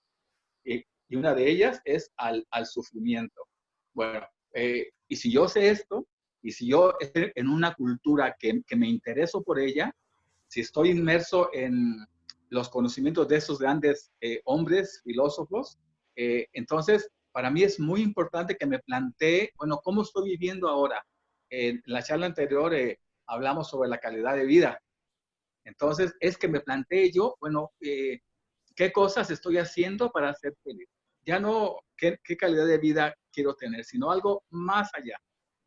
y una de ellas es al, al sufrimiento. Bueno, eh, y si yo sé esto, y si yo estoy en una cultura que, que me intereso por ella, si estoy inmerso en los conocimientos de esos grandes eh, hombres, filósofos, entonces para mí es muy importante que me plantee, bueno, ¿cómo estoy viviendo ahora? En la charla anterior hablamos sobre la calidad de vida entonces, es que me planteé yo, bueno, eh, ¿qué cosas estoy haciendo para ser feliz? Ya no qué, calidad de vida quiero tener, sino algo más allá,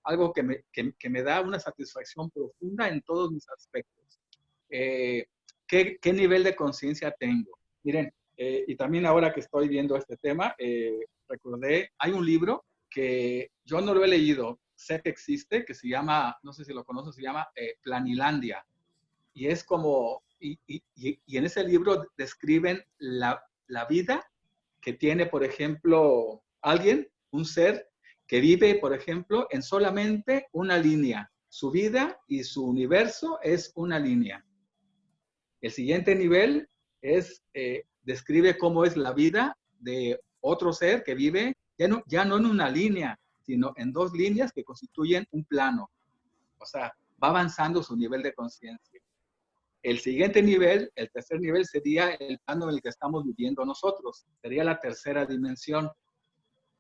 algo que me, que, me da una satisfacción profunda en todos mis aspectos. Eh, ¿qué, ¿qué, nivel de conciencia tengo? Miren, eh, y también ahora que estoy viendo este tema, recordé, hay un libro que yo no lo he leído, sé que existe, que se llama, no sé si lo conoces, se llama Planilandia y es como, y, y, y en ese libro describen la, la, vida que tiene, por ejemplo, alguien, un ser que vive, por ejemplo, en solamente una línea. Su vida y su universo es una línea. El siguiente nivel es, eh, describe cómo es la vida de otro ser que vive ya no, ya no en una línea, sino en dos líneas que constituyen un plano. O sea, va avanzando su nivel de conciencia. El siguiente nivel, el tercer nivel, sería el plano en el que estamos viviendo nosotros. Sería la tercera dimensión.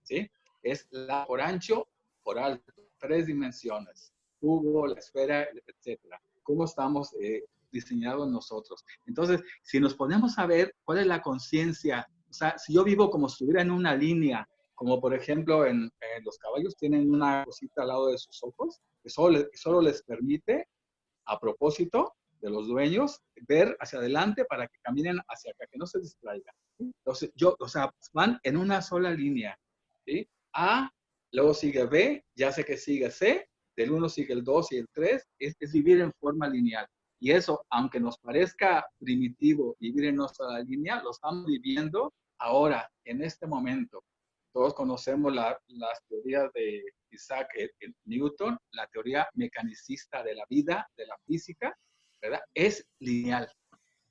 ¿Sí? Es la por ancho, por alto. Tres dimensiones. Cubo, la esfera, etc. ¿Cómo estamos eh, diseñados nosotros? Entonces, si nos ponemos a ver cuál es la conciencia, o sea, si yo vivo como si estuviera en una línea, como por ejemplo en, los caballos tienen una cosita al lado de sus ojos, que solo, solo les permite, a propósito, de los dueños, ver hacia adelante para que caminen hacia acá, que no se distraigan. Entonces, yo, o sea, van en una sola línea. ¿sí? A, luego sigue B, ya sé que sigue C, del 1 sigue el 2 y el 3, es, vivir en forma lineal. Y eso, aunque nos parezca primitivo vivir en nuestra línea, lo estamos viviendo ahora, en este momento. Todos conocemos la, las teorías de Isaac Newton, la teoría mecanicista de la vida, de la física, ¿verdad? Es lineal.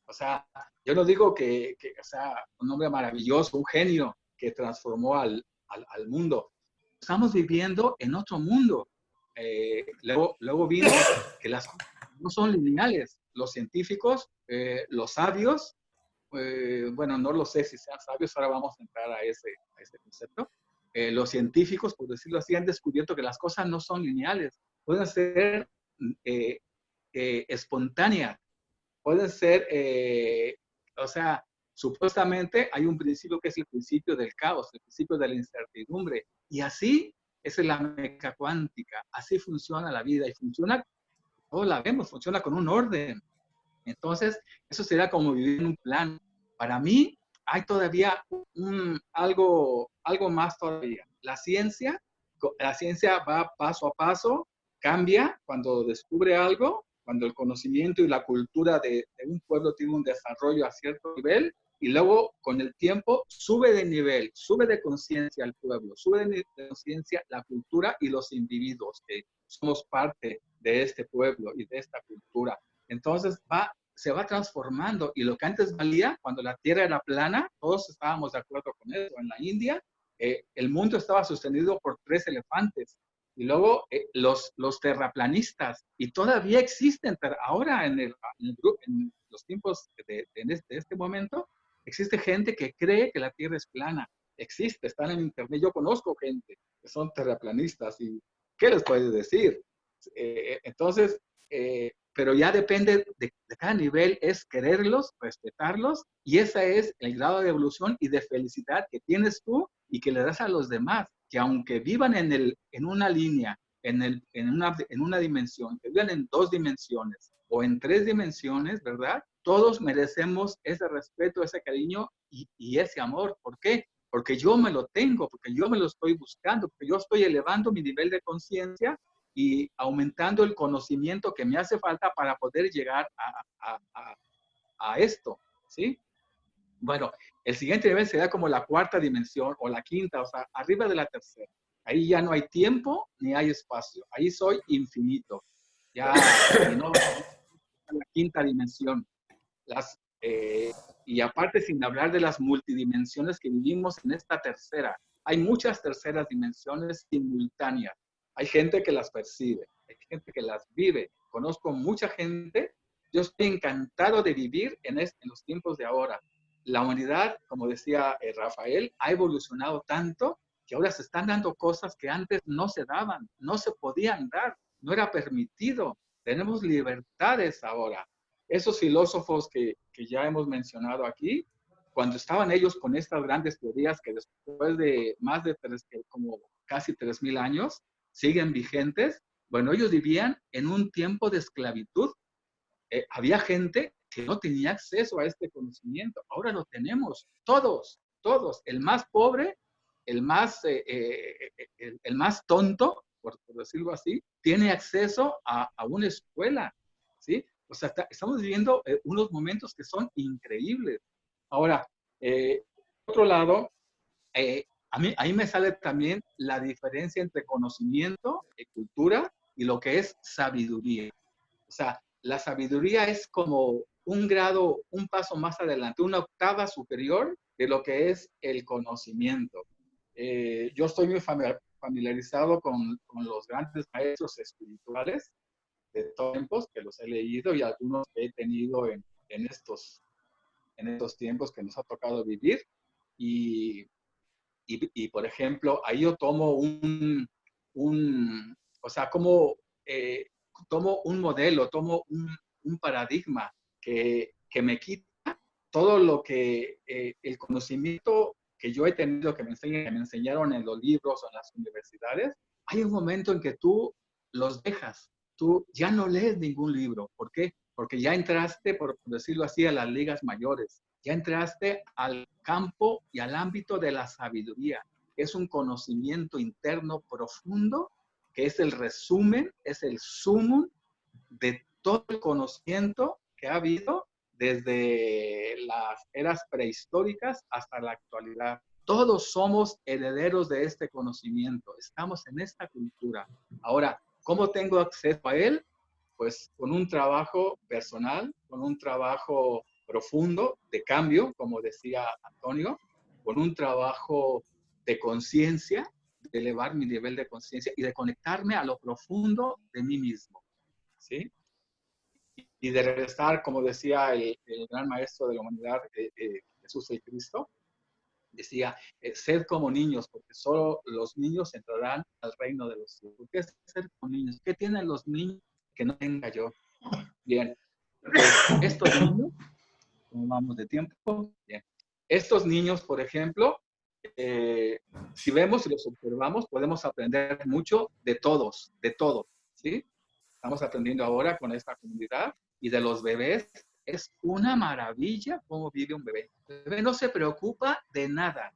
O sea, yo no digo que, que sea, un hombre maravilloso, un genio que transformó al, al, al mundo. Estamos viviendo en otro mundo. Eh, luego, luego vino que las no son lineales. Los científicos, eh, los sabios, eh, bueno, no lo sé si sean sabios, ahora vamos a entrar a ese, a ese concepto. los científicos, por decirlo así, han descubierto que las cosas no son lineales, pueden ser espontáneas, pueden ser, o sea, supuestamente hay un principio que es el principio del caos, el principio de la incertidumbre, y así es la mecánica cuántica, así funciona la vida y funciona, todos la vemos, funciona con un orden. Entonces, eso sería como vivir en un plan. Para mí, hay todavía algo, algo más todavía. La ciencia, la ciencia va paso a paso, cambia cuando descubre algo, cuando el conocimiento y la cultura de un pueblo tiene un desarrollo a cierto nivel, y luego con el tiempo sube de nivel, sube de conciencia al pueblo, sube de conciencia la cultura y los individuos que somos parte de este pueblo y de esta cultura. Entonces va, se va transformando y lo que antes valía, cuando la tierra era plana, todos estábamos de acuerdo con eso. En la India, eh, el mundo estaba sostenido por tres elefantes y luego eh, los, los terraplanistas, y todavía existen ahora en, el, en los tiempos de, de, este, de este momento, Existe gente que cree que la Tierra es plana. Existe, están en Internet. Yo conozco gente que son terraplanistas y ¿qué les puedes decir? Eh, entonces, eh, pero ya depende de, cada nivel, es quererlos, respetarlos, y ese es el grado de evolución y de felicidad que tienes tú y que le das a los demás, que aunque vivan en, el, en una línea, en, el, en, una, en una dimensión, que vivan en dos dimensiones o en tres dimensiones, ¿verdad? Todos merecemos ese respeto, ese cariño y, ese amor. ¿Por qué? Porque yo me lo tengo, porque yo me lo estoy buscando, porque yo estoy elevando mi nivel de conciencia y aumentando el conocimiento que me hace falta para poder llegar a, a, esto, ¿sí? Bueno, el siguiente nivel sería como la cuarta dimensión o la quinta, o sea, arriba de la tercera. Ahí ya no hay tiempo ni hay espacio. Ahí soy infinito. Ya no, la quinta dimensión. Eh, y aparte, sin hablar de las multidimensiones que vivimos en esta tercera. Hay muchas terceras dimensiones simultáneas. Hay gente que las percibe, hay gente que las vive. Conozco mucha gente. Yo estoy encantado de vivir en, en los tiempos de ahora. La humanidad, como decía eh, Rafael, ha evolucionado tanto que ahora se están dando cosas que antes no se daban, no se podían dar, no era permitido. Tenemos libertades ahora esos filósofos que, que, ya hemos mencionado aquí, cuando estaban ellos con estas grandes teorías que después de más de tres, como casi 3.000 años siguen vigentes, bueno, ellos vivían en un tiempo de esclavitud. Eh, había gente que no tenía acceso a este conocimiento. Ahora lo tenemos, todos, todos. El más pobre, el más, eh, eh, el, más tonto, por, por, decirlo así, tiene acceso a, a una escuela, ¿sí? O sea, estamos viviendo eh, unos momentos que son increíbles. Ahora, eh, por otro lado, eh, a mí, ahí me sale también la diferencia entre conocimiento, y cultura y lo que es sabiduría. O sea, la sabiduría es como un grado, un paso más adelante, una octava superior de lo que es el conocimiento. yo estoy muy familiarizado con, con, los grandes maestros espirituales de tiempos que los he leído y algunos que he tenido en, en, estos, en estos tiempos que nos ha tocado vivir. Y, y, y por ejemplo, ahí yo tomo un, un o sea, como eh, tomo un modelo, tomo un, un paradigma que, que, me quita todo lo que eh, el conocimiento que yo he tenido, que me, enseñan, que me enseñaron en los libros o en las universidades, hay un momento en que tú los dejas, tú ya no lees ningún libro. ¿Por qué? Porque ya entraste, por decirlo así, a las ligas mayores. Ya entraste al campo y al ámbito de la sabiduría. Es un conocimiento interno profundo que es el resumen, es el sumum de todo el conocimiento que ha habido desde las eras prehistóricas hasta la actualidad. Todos somos herederos de este conocimiento, estamos en esta cultura. Ahora, ¿Cómo tengo acceso a él? Pues con un trabajo personal, con un trabajo profundo de cambio, como decía Antonio, con un trabajo de conciencia, de elevar mi nivel de conciencia y de conectarme a lo profundo de mí mismo. ¿sí? Y de regresar, como decía el, gran maestro de la humanidad, eh, eh, Jesús el Cristo, decía, eh, sed como niños, porque solo los niños entrarán al reino de los cielos. ¿Qué es ser como niños? ¿Qué tienen los niños que no tenga yo? Bien, estos niños, ¿cómo vamos de tiempo? Estos niños, por ejemplo, eh, si vemos y los observamos, podemos aprender mucho de todos, de todo, ¿sí? Estamos aprendiendo ahora con esta comunidad y de los bebés. Es una maravilla cómo vive un bebé. El bebé no se preocupa de nada.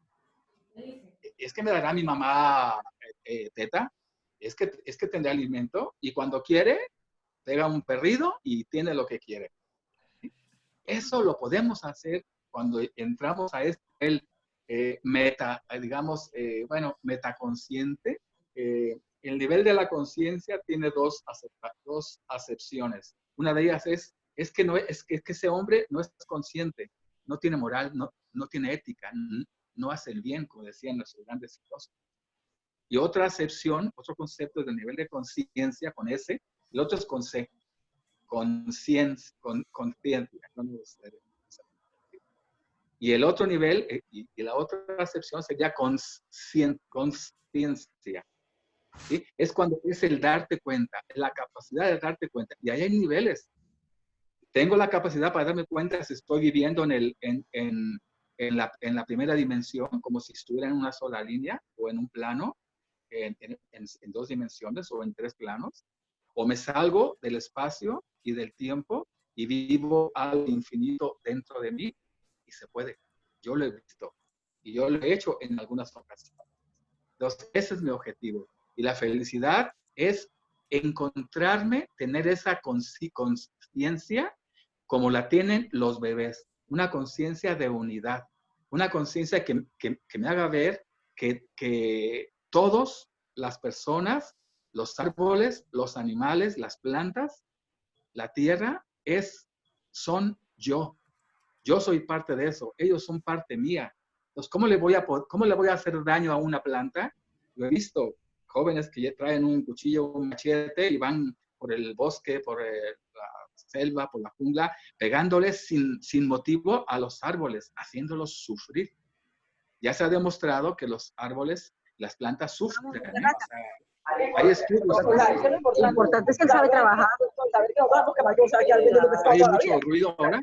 Es que me dará mi mamá eh, eh, teta, es que, es que tendrá alimento y cuando quiere, pega un perrido y tiene lo que quiere. Eso lo podemos hacer cuando entramos a este el eh, meta, digamos, eh, bueno, metaconsciente. El nivel de la conciencia tiene dos, dos acepciones. Una de ellas es, es, que no, es, que, que ese hombre no es consciente, no tiene moral, no, no tiene ética, no, hace el bien, como decían nuestros grandes filósofos. Y otra acepción, otro concepto del nivel de conciencia con ese, el otro es conciencia, conciencia, con, conciencia, y el otro nivel, eh, y, la otra acepción sería conciencia. ¿sí? Es cuando es el darte cuenta, la capacidad de darte cuenta. Y ahí hay niveles. Tengo la capacidad para darme cuenta si estoy viviendo en, el, en, en, en, la, en la primera dimensión, como si estuviera en una sola línea o en un plano, en, dos dimensiones o en tres planos, o me salgo del espacio y del tiempo y vivo al infinito dentro de mí y se puede. Yo lo he visto y yo lo he hecho en algunas ocasiones. Entonces, ese es mi objetivo. Y la felicidad es encontrarme, tener esa conciencia como la tienen los bebés, una conciencia de unidad, una conciencia que, que, me haga ver que, que todos, las personas, los árboles, los animales, las plantas, la tierra, es, son yo. Yo soy parte de eso, ellos son parte mía. Entonces, ¿cómo le voy a, cómo le voy a hacer daño a una planta? Yo he visto jóvenes que ya traen un cuchillo, un machete y van por el bosque, por eh, la selva, por la jungla, pegándoles sin, sin motivo a los árboles, haciéndolos sufrir. Ya se ha demostrado que los árboles, las plantas sufren. hay estudios. Lo importante es que él sabe trabajar. Hay mucho ruido ahora.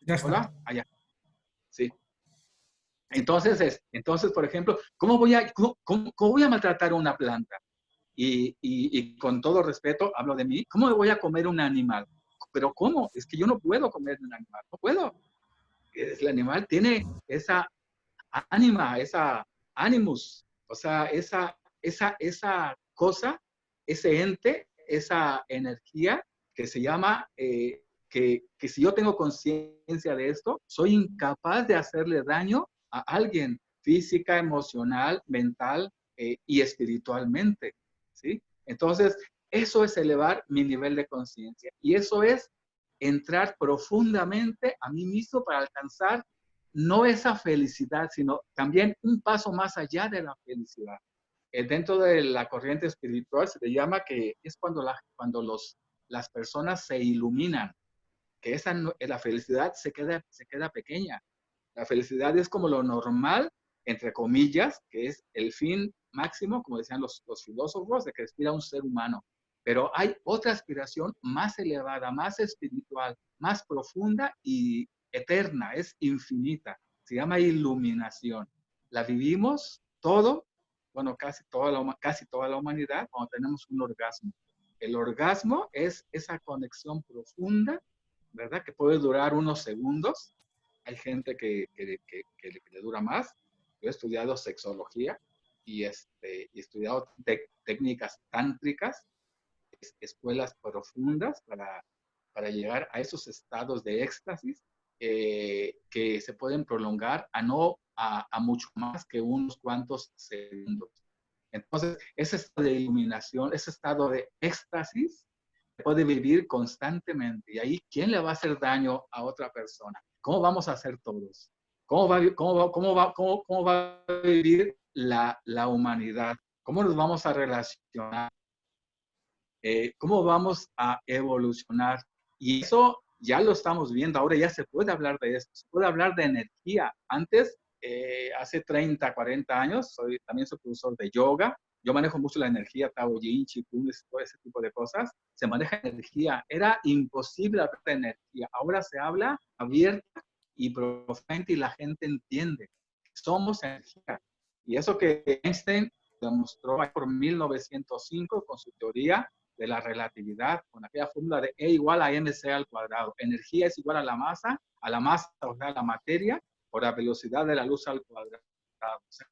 Ya está. Hola, allá. Sí. Entonces, es, entonces, por ejemplo, ¿cómo voy a, cómo, voy a maltratar una planta? Y, con todo respeto, hablo de mí, ¿cómo voy a comer un animal? Pero ¿cómo? Es que yo no puedo comer un animal, no puedo. El animal tiene esa ánima, esa animus, o sea, esa, esa, esa cosa, ese ente, esa energía que se llama eh, que, si yo tengo conciencia de esto, soy incapaz de hacerle daño a alguien física, emocional, mental eh, y espiritualmente, Entonces, eso es elevar mi nivel de conciencia y eso es entrar profundamente a mí mismo para alcanzar no esa felicidad, sino también un paso más allá de la felicidad. Eh, dentro de la corriente espiritual se le llama que es cuando, la, cuando los, las personas se iluminan, que esa, eh, la felicidad se queda, se queda pequeña. La felicidad es como lo normal, entre comillas, que es el fin máximo, como decían los, los filósofos, de que aspira un ser humano. Pero hay otra aspiración más elevada, más espiritual, más profunda y eterna, es infinita. Se llama iluminación. La vivimos todo, bueno, casi toda la, casi toda la humanidad cuando tenemos un orgasmo. El orgasmo es esa conexión profunda ¿verdad? Que puede durar unos segundos. Hay gente que, que, que, le dura más. Yo he estudiado sexología y, este, he estudiado técnicas tántricas, escuelas profundas para, para llegar a esos estados de éxtasis eh, que se pueden prolongar a no a, a, mucho más que unos cuantos segundos. Entonces, ese estado de iluminación, ese estado de éxtasis, puede vivir constantemente. Y ahí, ¿quién le va a hacer daño a otra persona? ¿Cómo vamos a hacer todos? ¿Cómo va, cómo va, cómo va, cómo, cómo va a vivir la, la, humanidad? ¿Cómo nos vamos a relacionar? Eh, ¿Cómo vamos a evolucionar? Y eso ya lo estamos viendo, ahora ya se puede hablar de esto, se puede hablar de energía. Antes, eh, hace 30, 40 años, soy, también soy profesor de yoga, yo manejo mucho la energía, Tao Yin, Qigong, todo ese tipo de cosas, se maneja energía. Era imposible hablar de energía. Ahora se habla abierta y profundamente y la gente entiende. Somos energía. Y eso que Einstein demostró por 1905 con su teoría de la relatividad, con aquella fórmula de E igual a mc al cuadrado. Energía es igual a la masa, a la masa, o sea, a la materia, por la velocidad de la luz al cuadrado.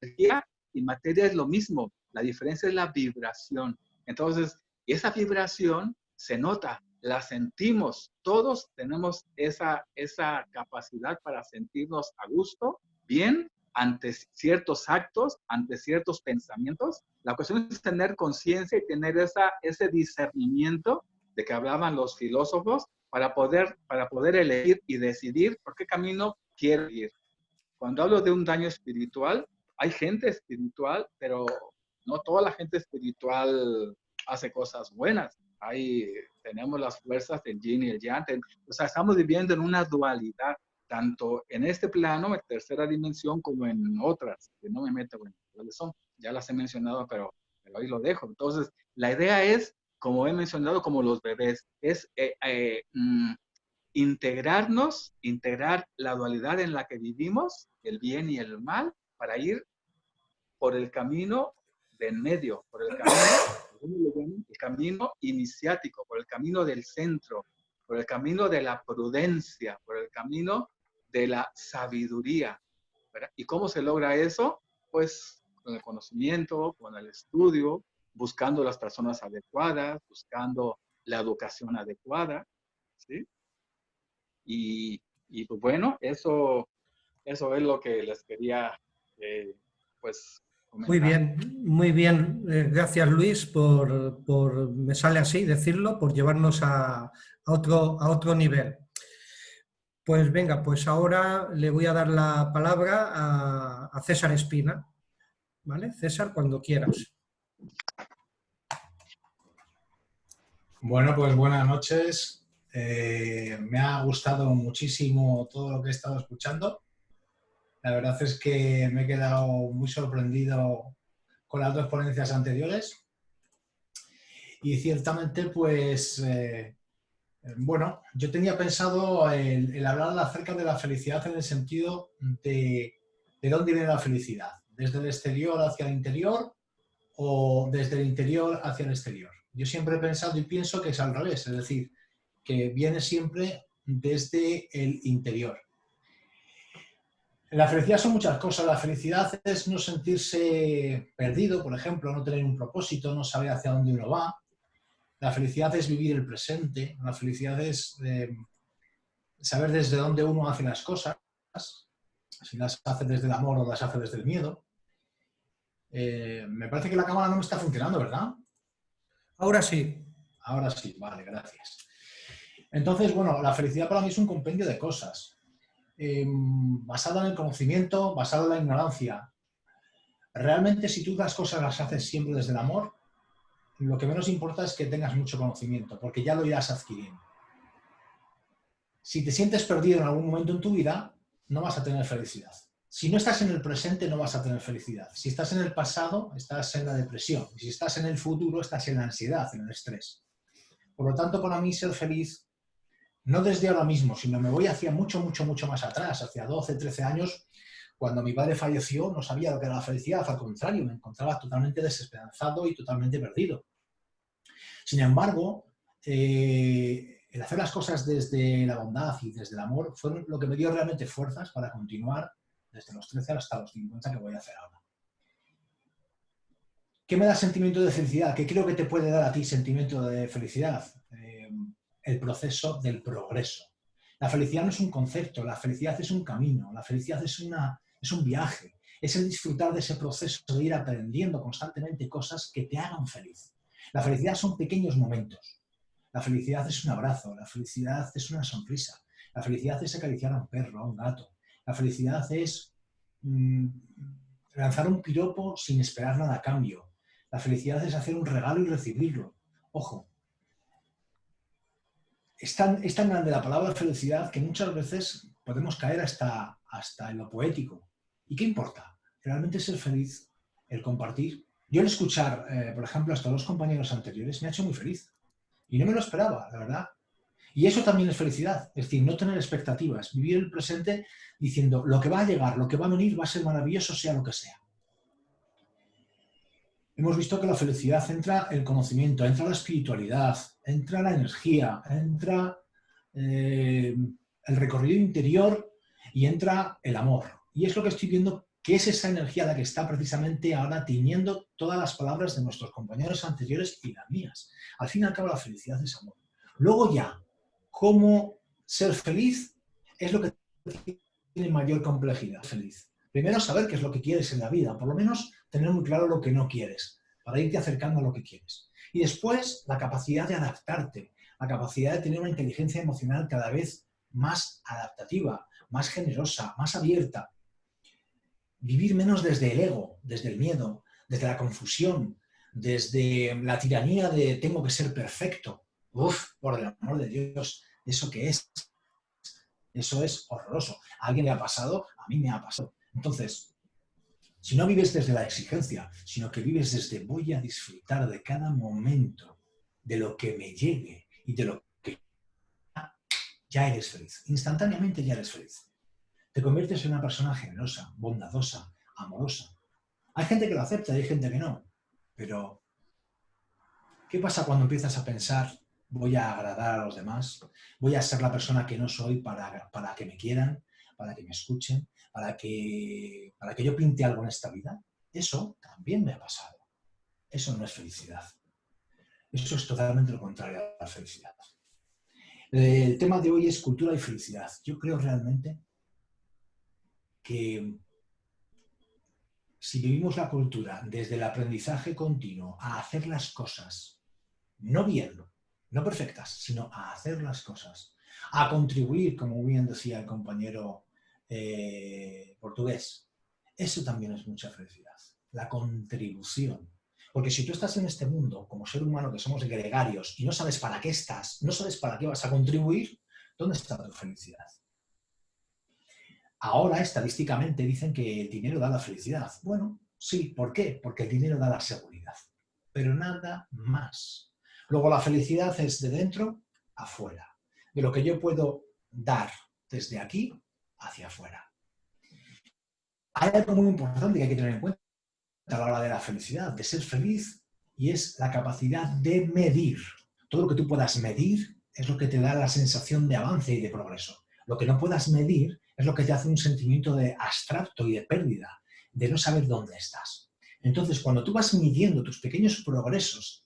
energía y materia es lo mismo, la diferencia es la vibración. Entonces, esa vibración se nota, la sentimos, todos tenemos esa, esa capacidad para sentirnos a gusto, bien, ante ciertos actos, ante ciertos pensamientos. La cuestión es tener conciencia y tener esa, ese discernimiento de que hablaban los filósofos para poder, para poder elegir y decidir por qué camino quiero ir. Cuando hablo de un daño espiritual, hay gente espiritual, pero no toda la gente espiritual hace cosas buenas. Ahí tenemos las fuerzas del yin y el yang. O sea, estamos viviendo en una dualidad tanto en este plano, en tercera dimensión, como en otras, que no me meto en cuáles son, ya las he mencionado, pero, pero, ahí lo dejo. Entonces, la idea es, como he mencionado, como los bebés, es eh, eh, mm, integrarnos, integrar la dualidad en la que vivimos, el bien y el mal, para ir por el camino de en medio, por el camino, el camino iniciático, por el camino del centro, por el camino de la prudencia, por el camino de la sabiduría. ¿Y cómo se logra eso? Pues con el conocimiento, con el estudio, buscando las personas adecuadas, buscando la educación adecuada, ¿sí? Y, y pues bueno, eso, eso es lo que les quería, eh, pues, comentar. Muy bien, muy bien. Eh, gracias Luis por, por, me sale así decirlo, por llevarnos a, a, otro, a otro nivel. Pues venga, pues ahora le voy a dar la palabra a, César Espina. ¿Vale? César, cuando quieras. Bueno, pues buenas noches. Eh, me ha gustado muchísimo todo lo que he estado escuchando. La verdad es que me he quedado muy sorprendido con las dos ponencias anteriores. Y ciertamente, pues, eh, bueno, yo tenía pensado el, hablar acerca de la felicidad en el sentido de, de dónde viene la felicidad, desde el exterior hacia el interior o desde el interior hacia el exterior. Yo siempre he pensado y pienso que es al revés, es decir, que viene siempre desde el interior. La felicidad son muchas cosas. La felicidad es no sentirse perdido, por ejemplo, no tener un propósito, no saber hacia dónde uno va. La felicidad es vivir el presente. La felicidad es eh, saber desde dónde uno hace las cosas, si las hace desde el amor o las hace desde el miedo. Eh, me parece que la cámara no me está funcionando, ¿verdad? Ahora sí. Ahora sí, vale, gracias. Entonces, bueno, la felicidad para mí es un compendio de cosas, eh, basado en el conocimiento, basado en la ignorancia. Realmente, si tú las cosas las haces siempre desde el amor, lo que menos importa es que tengas mucho conocimiento, porque ya lo irás adquiriendo. Si te sientes perdido en algún momento en tu vida, no vas a tener felicidad. Si no estás en el presente, no vas a tener felicidad. Si estás en el pasado, estás en la depresión. Si estás en el futuro, estás en la ansiedad, en el estrés. Por lo tanto, para mí ser feliz, no desde ahora mismo, sino me voy hacia mucho, mucho, mucho más atrás, hacia 12, 13 años, cuando mi padre falleció, no sabía lo que era la felicidad, al contrario, me encontraba totalmente desesperanzado y totalmente perdido. Sin embargo, eh, el hacer las cosas desde la bondad y desde el amor fue lo que me dio realmente fuerzas para continuar desde los 13 hasta los 50 que voy a hacer ahora. ¿Qué me da sentimiento de felicidad? ¿Qué creo que te puede dar a ti sentimiento de felicidad? Eh, el proceso del progreso. La felicidad no es un concepto, la felicidad es un camino, la felicidad es una es un viaje, es el disfrutar de ese proceso de ir aprendiendo constantemente cosas que te hagan feliz. La felicidad son pequeños momentos. La felicidad es un abrazo, la felicidad es una sonrisa, la felicidad es acariciar a un perro, a un gato, la felicidad es mm, lanzar un piropo sin esperar nada a cambio. La felicidad es hacer un regalo y recibirlo. Ojo, es tan, es tan grande la palabra felicidad que muchas veces podemos caer hasta, hasta en lo poético. ¿Y qué importa? Realmente ser feliz, el compartir. Yo el escuchar, eh, por ejemplo, hasta los compañeros anteriores me ha hecho muy feliz. Y no me lo esperaba, la verdad. Y eso también es felicidad, es decir, no tener expectativas, vivir el presente diciendo lo que va a llegar, lo que va a venir va a ser maravilloso, sea lo que sea. Hemos visto que la felicidad entra el conocimiento, entra la espiritualidad, entra la energía, entra eh, el recorrido interior y entra el amor. Y es lo que estoy viendo que es esa energía la que está precisamente ahora tiñendo todas las palabras de nuestros compañeros anteriores y las mías. Al fin y al cabo la felicidad es amor. Luego ya, cómo ser feliz es lo que tiene mayor complejidad. Feliz. Primero saber qué es lo que quieres en la vida, por lo menos tener muy claro lo que no quieres, para irte acercando a lo que quieres. Y después la capacidad de adaptarte, la capacidad de tener una inteligencia emocional cada vez más adaptativa, más generosa, más abierta. Vivir menos desde el ego, desde el miedo, desde la confusión, desde la tiranía de tengo que ser perfecto. Uf, por el amor de Dios, ¿eso qué es? Eso es horroroso. ¿A alguien le ha pasado? A mí me ha pasado. Entonces, si no vives desde la exigencia, sino que vives desde voy a disfrutar de cada momento, de lo que me llegue y de lo que ya eres feliz. Instantáneamente ya eres feliz. Te conviertes en una persona generosa, bondadosa, amorosa. Hay gente que lo acepta y hay gente que no. Pero, ¿qué pasa cuando empiezas a pensar voy a agradar a los demás? ¿Voy a ser la persona que no soy para, para que me quieran? ¿Para que me escuchen? ¿Para que, ¿Para que yo pinte algo en esta vida? Eso también me ha pasado. Eso no es felicidad. Eso es totalmente lo contrario a la felicidad. El tema de hoy es cultura y felicidad. Yo creo realmente que si vivimos la cultura desde el aprendizaje continuo a hacer las cosas, no bien, no perfectas, sino a hacer las cosas, a contribuir, como bien decía el compañero eh, portugués, eso también es mucha felicidad, la contribución. Porque si tú estás en este mundo como ser humano que somos gregarios y no sabes para qué estás, no sabes para qué vas a contribuir, ¿dónde está tu felicidad? Ahora, estadísticamente, dicen que el dinero da la felicidad. Bueno, sí, ¿por qué? Porque el dinero da la seguridad, pero nada más. Luego, la felicidad es de dentro afuera, de lo que yo puedo dar desde aquí hacia afuera. Hay algo muy importante que hay que tener en cuenta a la hora de la felicidad, de ser feliz, y es la capacidad de medir. Todo lo que tú puedas medir es lo que te da la sensación de avance y de progreso. Lo que no puedas medir es lo que te hace un sentimiento de abstracto y de pérdida, de no saber dónde estás. Entonces, cuando tú vas midiendo tus pequeños progresos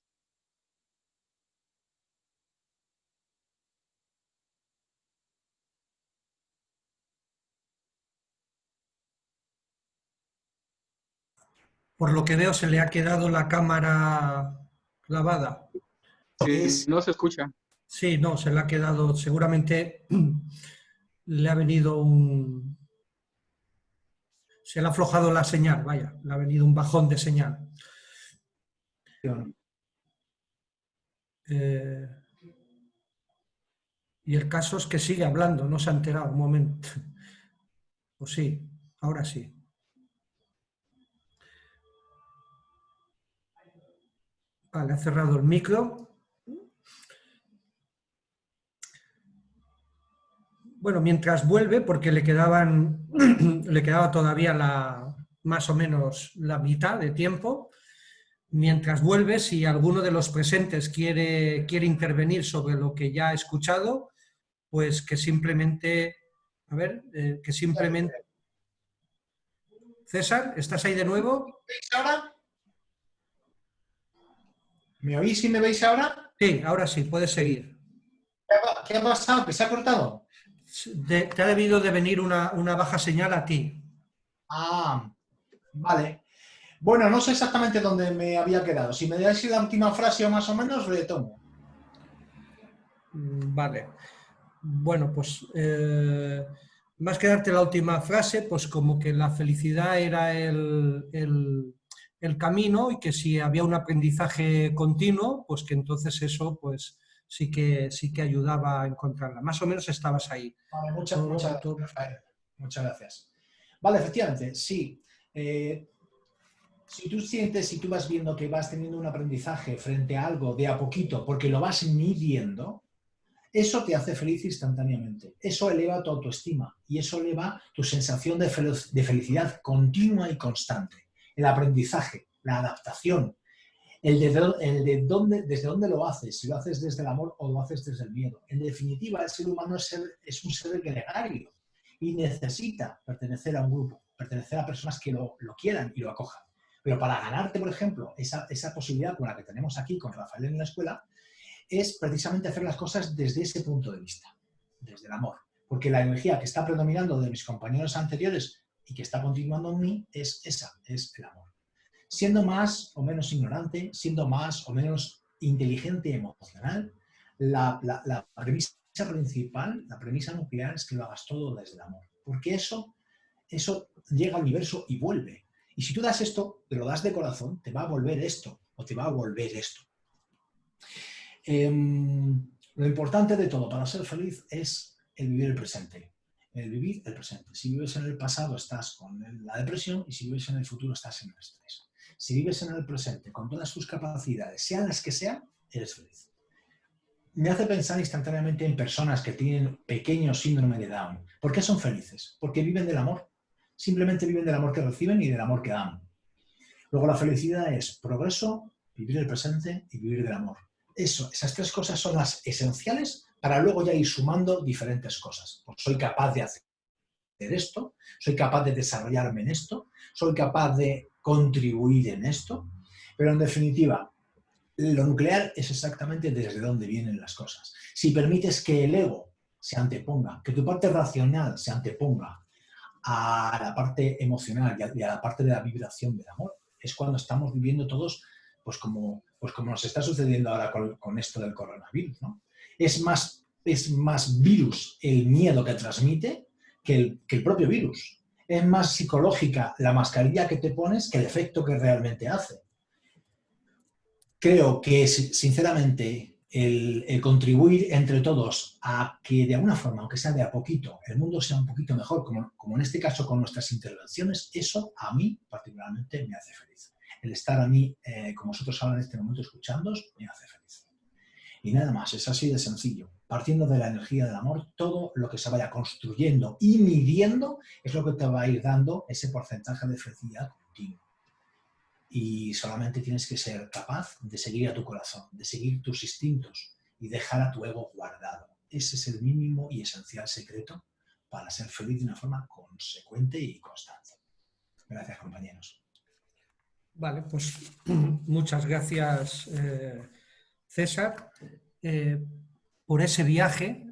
Por lo que veo, se le ha quedado la cámara clavada. Sí, no se escucha. Sí, no, se le ha quedado, seguramente le ha venido un... Se le ha aflojado la señal, vaya, le ha venido un bajón de señal. Eh, y el caso es que sigue hablando, no se ha enterado un momento. O sí, ahora sí. Vale, ha cerrado el micro. Bueno, mientras vuelve, porque le, quedaban, le quedaba todavía la, más o menos la mitad de tiempo, mientras vuelve, si alguno de los presentes quiere, quiere intervenir sobre lo que ya ha escuchado, pues que simplemente, a ver, eh, que simplemente... César, ¿estás ahí de nuevo? ahora? ¿Me oís y me veis ahora? Sí, ahora sí, puedes seguir. ¿Qué ha pasado? ¿Que se ha cortado? Te ha debido de venir una, baja señal a ti. Ah, vale. Bueno, no sé exactamente dónde me había quedado. Si me dais la última frase o más o menos, retomo. Mm, vale. Bueno, pues eh, más que darte la última frase, pues como que la felicidad era el, el, camino y que si había un aprendizaje continuo, pues que entonces eso pues sí que, sí que ayudaba a encontrarla. Más o menos estabas ahí. Vale, muchas, muchas, muchas gracias. Vale, efectivamente, sí. Eh, si tú sientes, si tú vas viendo que vas teniendo un aprendizaje frente a algo de a poquito, porque lo vas midiendo, eso te hace feliz instantáneamente. Eso eleva tu autoestima y eso eleva tu sensación de, felicidad continua y constante. El aprendizaje, la adaptación, el de, dónde, desde dónde lo haces, si lo haces desde el amor o lo haces desde el miedo. En definitiva, el ser humano es, un ser gregario y necesita pertenecer a un grupo, pertenecer a personas que lo, lo quieran y lo acojan. Pero para ganarte, por ejemplo, esa, esa posibilidad con la que tenemos aquí con Rafael en la escuela, es precisamente hacer las cosas desde ese punto de vista, desde el amor. Porque la energía que está predominando de mis compañeros anteriores y que está continuando en mí es esa, es el amor. Siendo más o menos ignorante, siendo más o menos inteligente y emocional, la, premisa principal, la premisa nuclear es que lo hagas todo desde el amor. Porque eso, eso llega al universo y vuelve. Y si tú das esto, te lo das de corazón, te va a volver esto o te va a volver esto. Em, lo importante de todo para ser feliz es el vivir el presente. El vivir el presente. Si vives en el pasado estás con la depresión y si vives en el futuro estás en el estrés. Si vives en el presente con todas tus capacidades, sean las que sean, eres feliz. Me hace pensar instantáneamente en personas que tienen pequeño síndrome de Down. ¿Por qué son felices? Porque viven del amor simplemente viven del amor que reciben y del amor que dan. Luego la felicidad es progreso, vivir el presente y vivir del amor. Eso, esas tres cosas son las esenciales para luego ya ir sumando diferentes cosas. Pues soy capaz de hacer esto, soy capaz de desarrollarme en esto, soy capaz de contribuir en esto, pero en definitiva, lo nuclear es exactamente desde dónde vienen las cosas. Si permites que el ego se anteponga, que tu parte racional se anteponga a la parte emocional y a, la parte de la vibración del amor. Es cuando estamos viviendo todos, pues como, pues como nos está sucediendo ahora con, esto del coronavirus. ¿no? Es, más, es más virus el miedo que transmite que el, que el propio virus. Es más psicológica la mascarilla que te pones que el efecto que realmente hace. Creo que, sinceramente, el, contribuir entre todos a que de alguna forma, aunque sea de a poquito, el mundo sea un poquito mejor, como, como en este caso con nuestras intervenciones, eso a mí particularmente me hace feliz. El estar a mí, eh, como vosotros ahora en este momento escuchándos, me hace feliz. Y nada más, es así de sencillo. Partiendo de la energía del amor, todo lo que se vaya construyendo y midiendo es lo que te va a ir dando ese porcentaje de felicidad continua y solamente tienes que ser capaz de seguir a tu corazón, de seguir tus instintos y dejar a tu ego guardado. Ese es el mínimo y esencial secreto para ser feliz de una forma consecuente y constante. Gracias, compañeros. Vale, pues muchas gracias, eh, César, eh, por ese viaje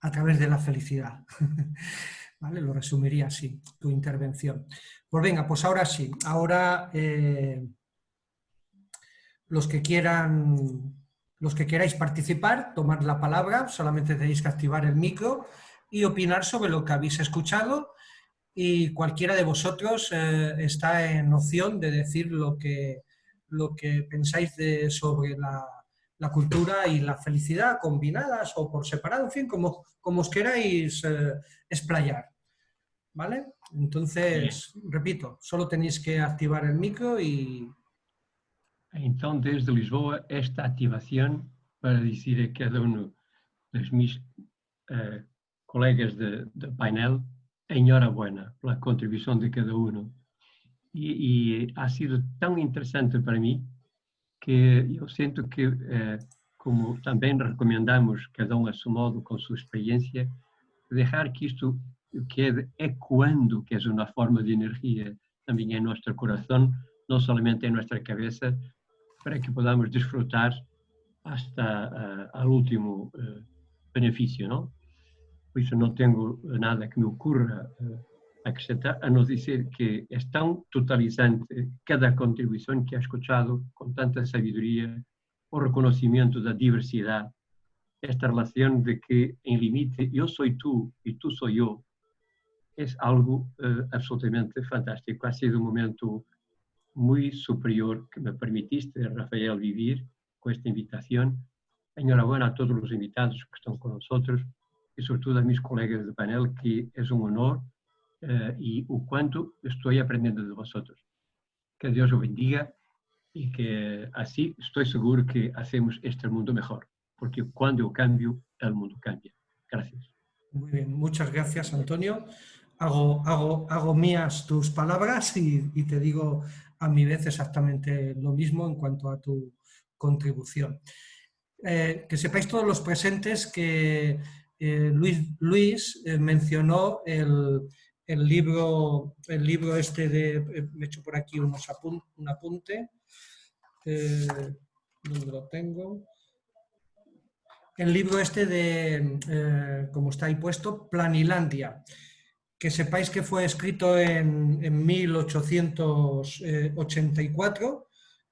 a través de la felicidad. ¿Vale? Lo resumiría así, tu intervención. Pues venga, pues ahora sí, ahora eh, los que quieran, los que queráis participar, tomar la palabra, solamente tenéis que activar el micro y opinar sobre lo que habéis escuchado y cualquiera de vosotros eh, está en opción de decir lo que, lo que pensáis de, sobre la, cultura y la felicidad combinadas o por separado, en fin, como, como os queráis eh, explayar. ¿Vale? Entonces, repito, solo tenéis que activar el micro y... Entonces, desde Lisboa, esta activación para decir a cada uno de mis eh, colegas de, painel, enhorabuena por la contribución de cada uno. Y, ha sido tan interesante para mí que yo siento que, eh, como también recomendamos cada uno a su modo, con su experiencia, dejar que esto que ecoando, que es una forma de energía también en nuestro corazón, no solamente en nuestra cabeza, para que podamos disfrutar hasta uh, al último uh, beneficio, ¿no? Por eso no tengo nada que me ocurra uh, acrescentar, a no decir que es tan totalizante cada contribución que he escuchado con tanta sabiduría, o reconocimiento da diversidad esta relación de que en límite yo soy tú y tú soy yo, es algo uh, absolutamente fantástico. Ha sido un momento muy superior que me permitiste, Rafael, vivir con esta invitación. Enhorabuena a todos los invitados que están con nosotros y sobre todo a mis colegas de panel, que es un honor uh, y o cuánto estoy aprendiendo de vosotros. Que Dios os bendiga y que así estoy seguro que hacemos este mundo mejor, porque cuando cambio, el mundo cambia. Gracias. Muy bien, muchas gracias Antonio. Hago, hago, hago mías tus palabras y, y, te digo a mi vez exactamente lo mismo en cuanto a tu contribución. Eh, que sepáis todos los presentes que eh, Luis, Luis eh, mencionó el, el, libro, el libro este de, eh, me he hecho por aquí unos apun, un apunte, eh, ¿dónde lo tengo? El libro este de, eh, como está ahí puesto, Planilandia, que sepáis que fue escrito en, en 1884,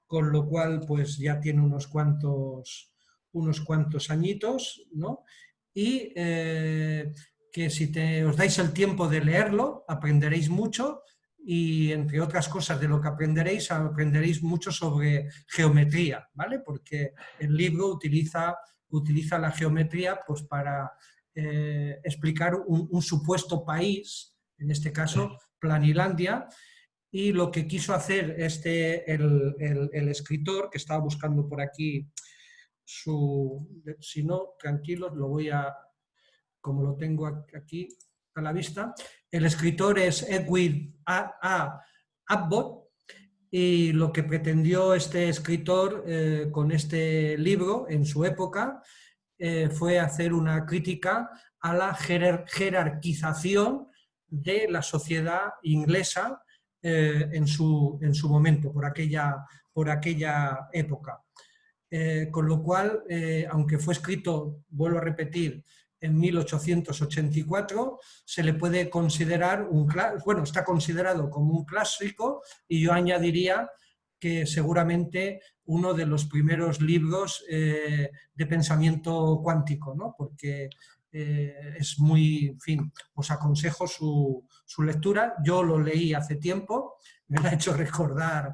con lo cual pues ya tiene unos cuantos, unos cuantos añitos, ¿no? Y eh, que si te, os dais el tiempo de leerlo, aprenderéis mucho y entre otras cosas de lo que aprenderéis, aprenderéis mucho sobre geometría, ¿vale? Porque el libro utiliza, utiliza la geometría pues, para eh, explicar un, un, supuesto país, en este caso Planilandia, y lo que quiso hacer este, el, el, el escritor, que estaba buscando por aquí su... Si no, tranquilos, lo voy a... Como lo tengo aquí, a la vista. El escritor es Edwin A. A. Abbott y lo que pretendió este escritor eh, con este libro en su época eh, fue hacer una crítica a la jerar jerarquización de la sociedad inglesa eh, en, su, en, su, momento, por aquella, por aquella época. Con lo cual, aunque fue escrito, vuelvo a repetir, en 1884, se le puede considerar un bueno, está considerado como un clásico y yo añadiría que seguramente uno de los primeros libros eh, de pensamiento cuántico, ¿no? porque eh, es muy, en fin, os aconsejo su, su, lectura. Yo lo leí hace tiempo, me lo ha hecho recordar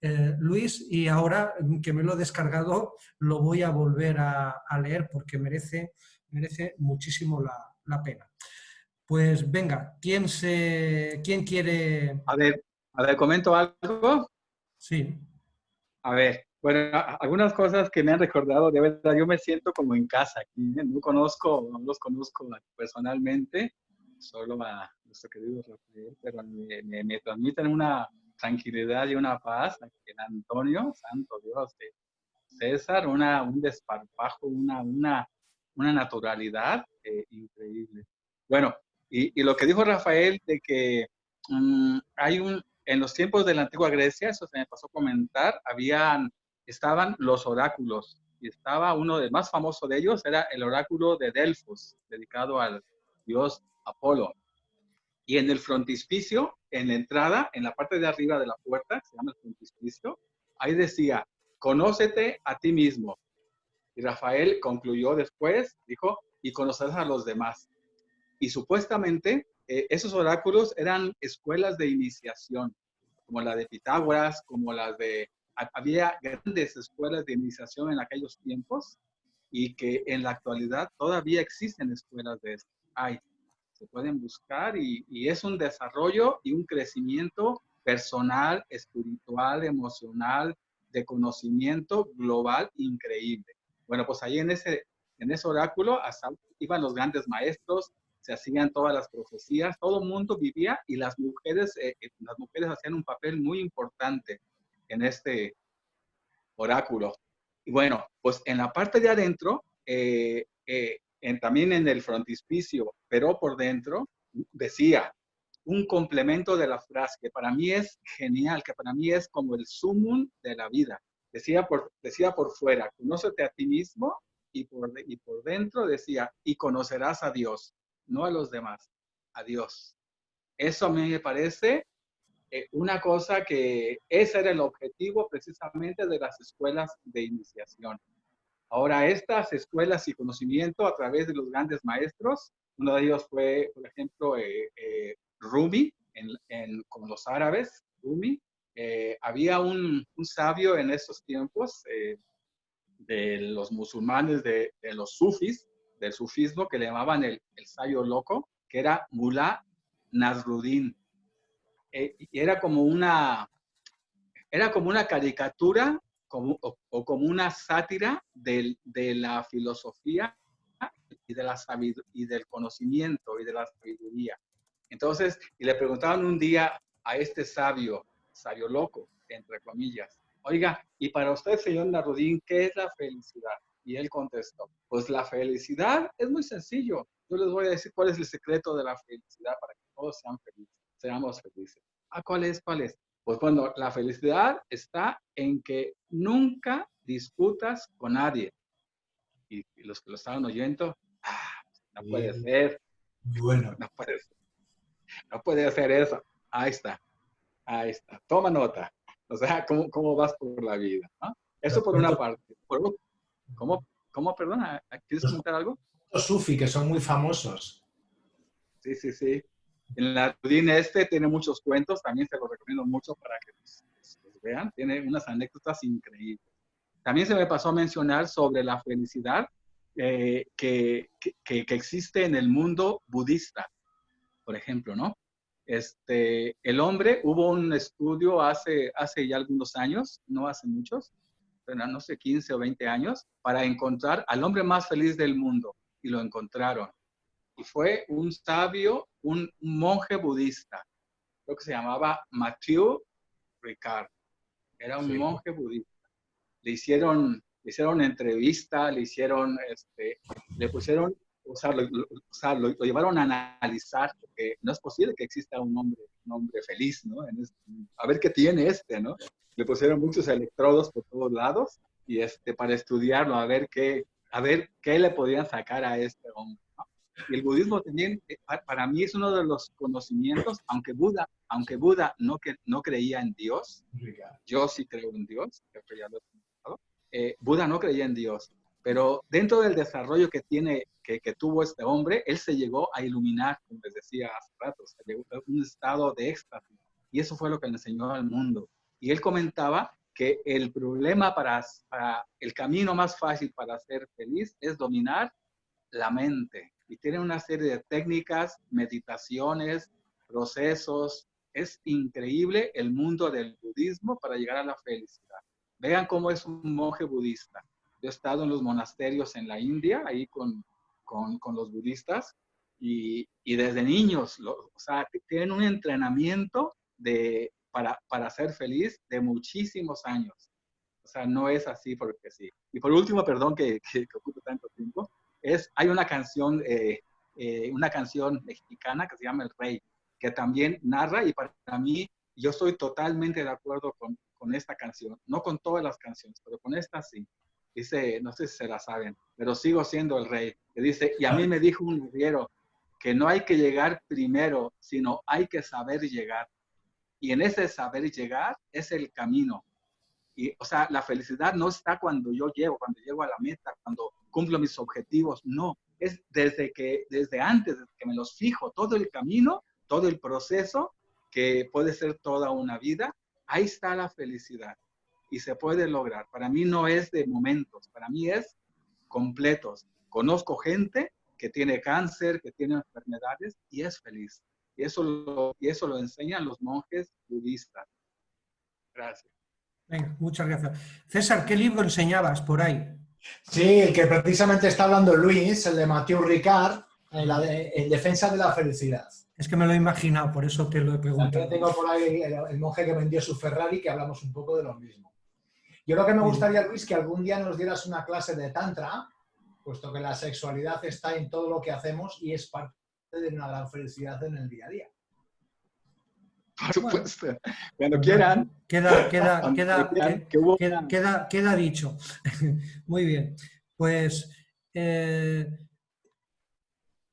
eh, Luis y ahora que me lo he descargado lo voy a volver a, a leer porque merece merece muchísimo la, la, pena. Pues venga, ¿quién, se, ¿quién quiere...? A ver, a ver, ¿comento algo? Sí. A ver, bueno, algunas cosas que me han recordado, de verdad, yo me siento como en casa aquí, ¿eh? no conozco, no los conozco personalmente, solo a nuestro querido Rafael, pero me, me, me transmiten una tranquilidad y una paz, el Antonio, santo Dios, de César, una, un desparpajo, una, una, una naturalidad eh, increíble. Bueno, y, lo que dijo Rafael de que um, hay un, en los tiempos de la antigua Grecia, eso se me pasó a comentar, habían, estaban los oráculos, y estaba uno de más famoso de ellos, era el oráculo de Delfos, dedicado al dios Apolo. Y en el frontispicio, en la entrada, en la parte de arriba de la puerta, se llama el frontispicio, ahí decía, conócete a ti mismo, y Rafael concluyó después, dijo, y conocerás a los demás. Y supuestamente eh, esos oráculos eran escuelas de iniciación, como la de Pitágoras, como las de... Había grandes escuelas de iniciación en aquellos tiempos y que en la actualidad todavía existen escuelas de esto. Hay, se pueden buscar y, y es un desarrollo y un crecimiento personal, espiritual, emocional, de conocimiento global increíble. Bueno, pues ahí en ese, en ese oráculo iban los grandes maestros, se hacían todas las profecías, todo el mundo vivía y las mujeres, eh, eh, las mujeres hacían un papel muy importante en este oráculo. Y bueno, pues en la parte de adentro, eh, en, también en el frontispicio, pero por dentro, decía un complemento de la frase que para mí es genial, que para mí es como el sumum de la vida. Decía por, decía por fuera, conócete a ti mismo y por, y por dentro decía, y conocerás a Dios, no a los demás, a Dios. Eso a mí me parece eh, una cosa que ese era el objetivo precisamente de las escuelas de iniciación. Ahora, estas escuelas y conocimiento a través de los grandes maestros, uno de ellos fue, por ejemplo, eh, eh, Rumi, en, con los árabes, Rumi. Eh, había un, sabio en esos tiempos de los musulmanes, de, los sufis, del sufismo, que le llamaban el, el sabio loco, que era Mullah Nasruddin. y era como una, era como una caricatura como, o, como una sátira de la filosofía y, de la y del conocimiento y de la sabiduría. Entonces, y le preguntaban un día a este sabio, sabio loco, entre comillas, oiga, y para usted, señor Narudín, ¿qué es la felicidad? Y él contestó, pues la felicidad es muy sencillo. Yo les voy a decir cuál es el secreto de la felicidad para que todos sean felices, seamos felices. ¿Ah, cuál es? ¿Cuál es? Pues bueno, la felicidad está en que nunca disputas con nadie. Y, los que lo estaban oyendo, ah, no puede ser. Bueno. No puede ser. No puede ser eso. Ahí está. Ahí está. Toma nota. O sea, ¿cómo, cómo vas por la vida? Eso por una parte. ¿Cómo, cómo, perdona? ¿Quieres comentar algo? Los sufi, que son muy famosos. Sí, sí, sí. En la Rudín este tiene muchos cuentos, también se los recomiendo mucho para que los, vean, tiene unas anécdotas increíbles. También se me pasó a mencionar sobre la felicidad eh, que, que, que, existe en el mundo budista, por ejemplo, ¿no? Este, el hombre, hubo un estudio hace, hace ya algunos años, no hace muchos, pero no sé, 15 o 20 años, para encontrar al hombre más feliz del mundo, y lo encontraron y fue un sabio, un, monje budista, creo que se llamaba Mathieu Ricard. Era un monje budista. Le hicieron, le hicieron entrevista, le hicieron, este, le pusieron, o sea, lo, llevaron a analizar, porque no es posible que exista un hombre, un hombre feliz, ¿no? Este, a ver qué tiene este, ¿no? Le pusieron muchos electrodos por todos lados y este, para estudiarlo, a ver qué, a ver qué le podían sacar a este hombre. Y el budismo también, eh, para mí es uno de los conocimientos, aunque Buda, aunque Buda no, que, no creía en Dios, yo sí creo en Dios, eh, Buda no creía en Dios, pero dentro del desarrollo que tiene, que, que, tuvo este hombre, él se llegó a iluminar, como les decía hace rato, se llegó a un estado de éxtasis, y eso fue lo que le enseñó al mundo. Y él comentaba que el problema para, para el camino más fácil para ser feliz es dominar la mente, y tiene una serie de técnicas, meditaciones, procesos. Es increíble el mundo del budismo para llegar a la felicidad. Vean cómo es un monje budista. Yo he estado en los monasterios en la India, ahí con, con, con los budistas, y, y, desde niños, o sea, tienen un entrenamiento de, para, para ser feliz de muchísimos años. O sea, no es así porque sí. Y por último, perdón que, que, que ocupe tanto tiempo, es, hay una canción, eh, eh, una canción mexicana que se llama El Rey, que también narra y para mí yo estoy totalmente de acuerdo con, con esta canción, no con todas las canciones, pero con esta sí. Dice, no sé si se la saben, pero sigo siendo el rey. Que dice, y a mí me dijo un guerrero que no hay que llegar primero, sino hay que saber llegar. Y en ese saber llegar es el camino. Y, o sea, la felicidad no está cuando yo llego, cuando llego a la meta, cuando cumplo mis objetivos, no, es desde que, desde antes, desde que me los fijo, todo el camino, todo el proceso, que puede ser toda una vida, ahí está la felicidad y se puede lograr. Para mí no es de momentos, para mí es completos. Conozco gente que tiene cáncer, que tiene enfermedades y es feliz. Y eso lo, y eso lo enseñan los monjes budistas. Gracias. Venga, muchas gracias. César, ¿qué libro enseñabas por ahí? Sí, el que precisamente está hablando Luis, el de Mathieu Ricard, en, defensa de la felicidad. Es que me lo he imaginado, por eso te lo he preguntado. También tengo por ahí el, monje que vendió su Ferrari, que hablamos un poco de lo mismo. Yo lo que me gustaría, Luis, que algún día nos dieras una clase de Tantra, puesto que la sexualidad está en todo lo que hacemos y es parte de una gran felicidad en el día a día. Por supuesto. Cuando quieran. Queda, queda, queda, queda, queda, dicho. Muy bien. Pues eh,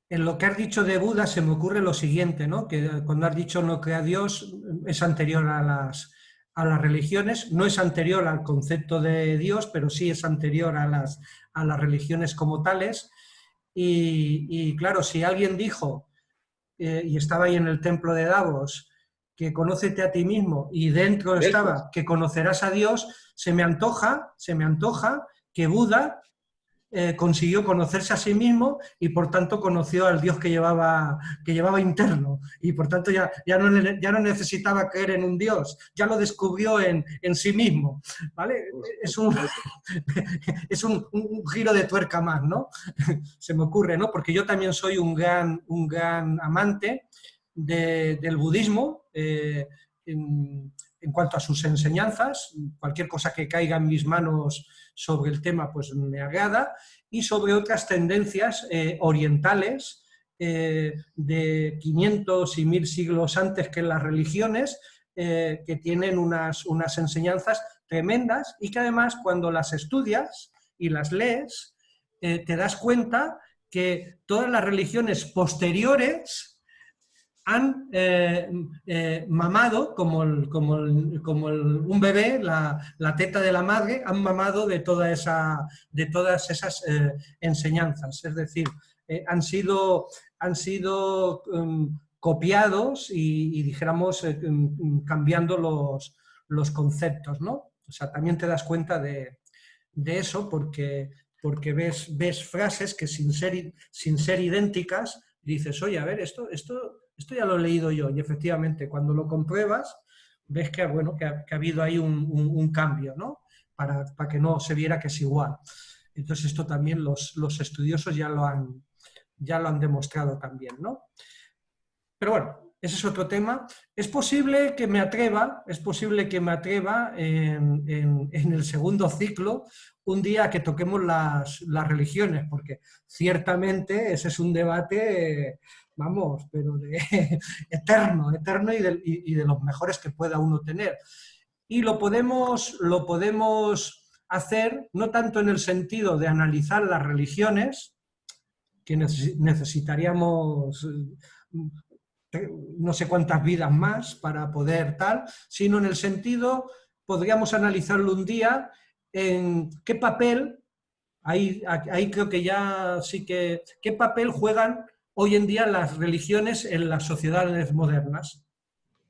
en lo que has dicho de Buda se me ocurre lo siguiente, ¿no? Que cuando has dicho no crea Dios es anterior a las, a las religiones, no es anterior al concepto de Dios, pero sí es anterior a las, a las religiones como tales. Y, claro, si alguien dijo, eh, y estaba ahí en el templo de Davos, que conócete a ti mismo, y dentro estaba que conocerás a Dios, se me antoja, se me antoja que Buda eh, consiguió conocerse a sí mismo y por tanto conoció al Dios que llevaba, que llevaba interno y por tanto ya, ya, no, ya no necesitaba creer en un Dios, ya lo descubrió en, en sí mismo. ¿vale? Es, un, es un, giro de tuerca más, ¿no? Se me ocurre, ¿no? Porque yo también soy un gran, un gran amante del budismo, eh, en cuanto a sus enseñanzas, cualquier cosa que caiga en mis manos sobre el tema pues me agrada, y sobre otras tendencias eh, orientales eh, de 500 y 1000 siglos antes que las religiones, eh, que tienen unas, unas enseñanzas tremendas y que además cuando las estudias y las lees, te das cuenta que todas las religiones posteriores han eh, eh, mamado, como, como, un bebé, la, teta de la madre, han mamado de, toda esa, de todas esas eh, enseñanzas. Es decir, han sido, han sido um, copiados y, dijéramos, um, cambiando los, los, conceptos, ¿no? O sea, también te das cuenta de, eso porque, porque ves, ves frases que sin ser, sin ser idénticas dices, oye, a ver, esto, esto esto ya lo he leído yo y efectivamente cuando lo compruebas ves que, bueno, que, ha, habido ahí un, cambio, ¿no? Para, que no se viera que es igual. Entonces esto también los, estudiosos ya lo, han, ya lo han demostrado también, ¿no? Pero bueno, ese es otro tema. Es posible que me atreva, es posible que me atreva en, el segundo ciclo un día que toquemos las, las, religiones, porque ciertamente ese es un debate vamos, pero de eterno, eterno y de, los mejores que pueda uno tener. Y lo podemos, lo podemos hacer no tanto en el sentido de analizar las religiones, que necesitaríamos eh, no sé cuántas vidas más para poder tal, sino en el sentido, podríamos analizarlo un día, en qué papel, ahí, ahí creo que ya sí que, qué papel juegan hoy en día las religiones en las sociedades modernas.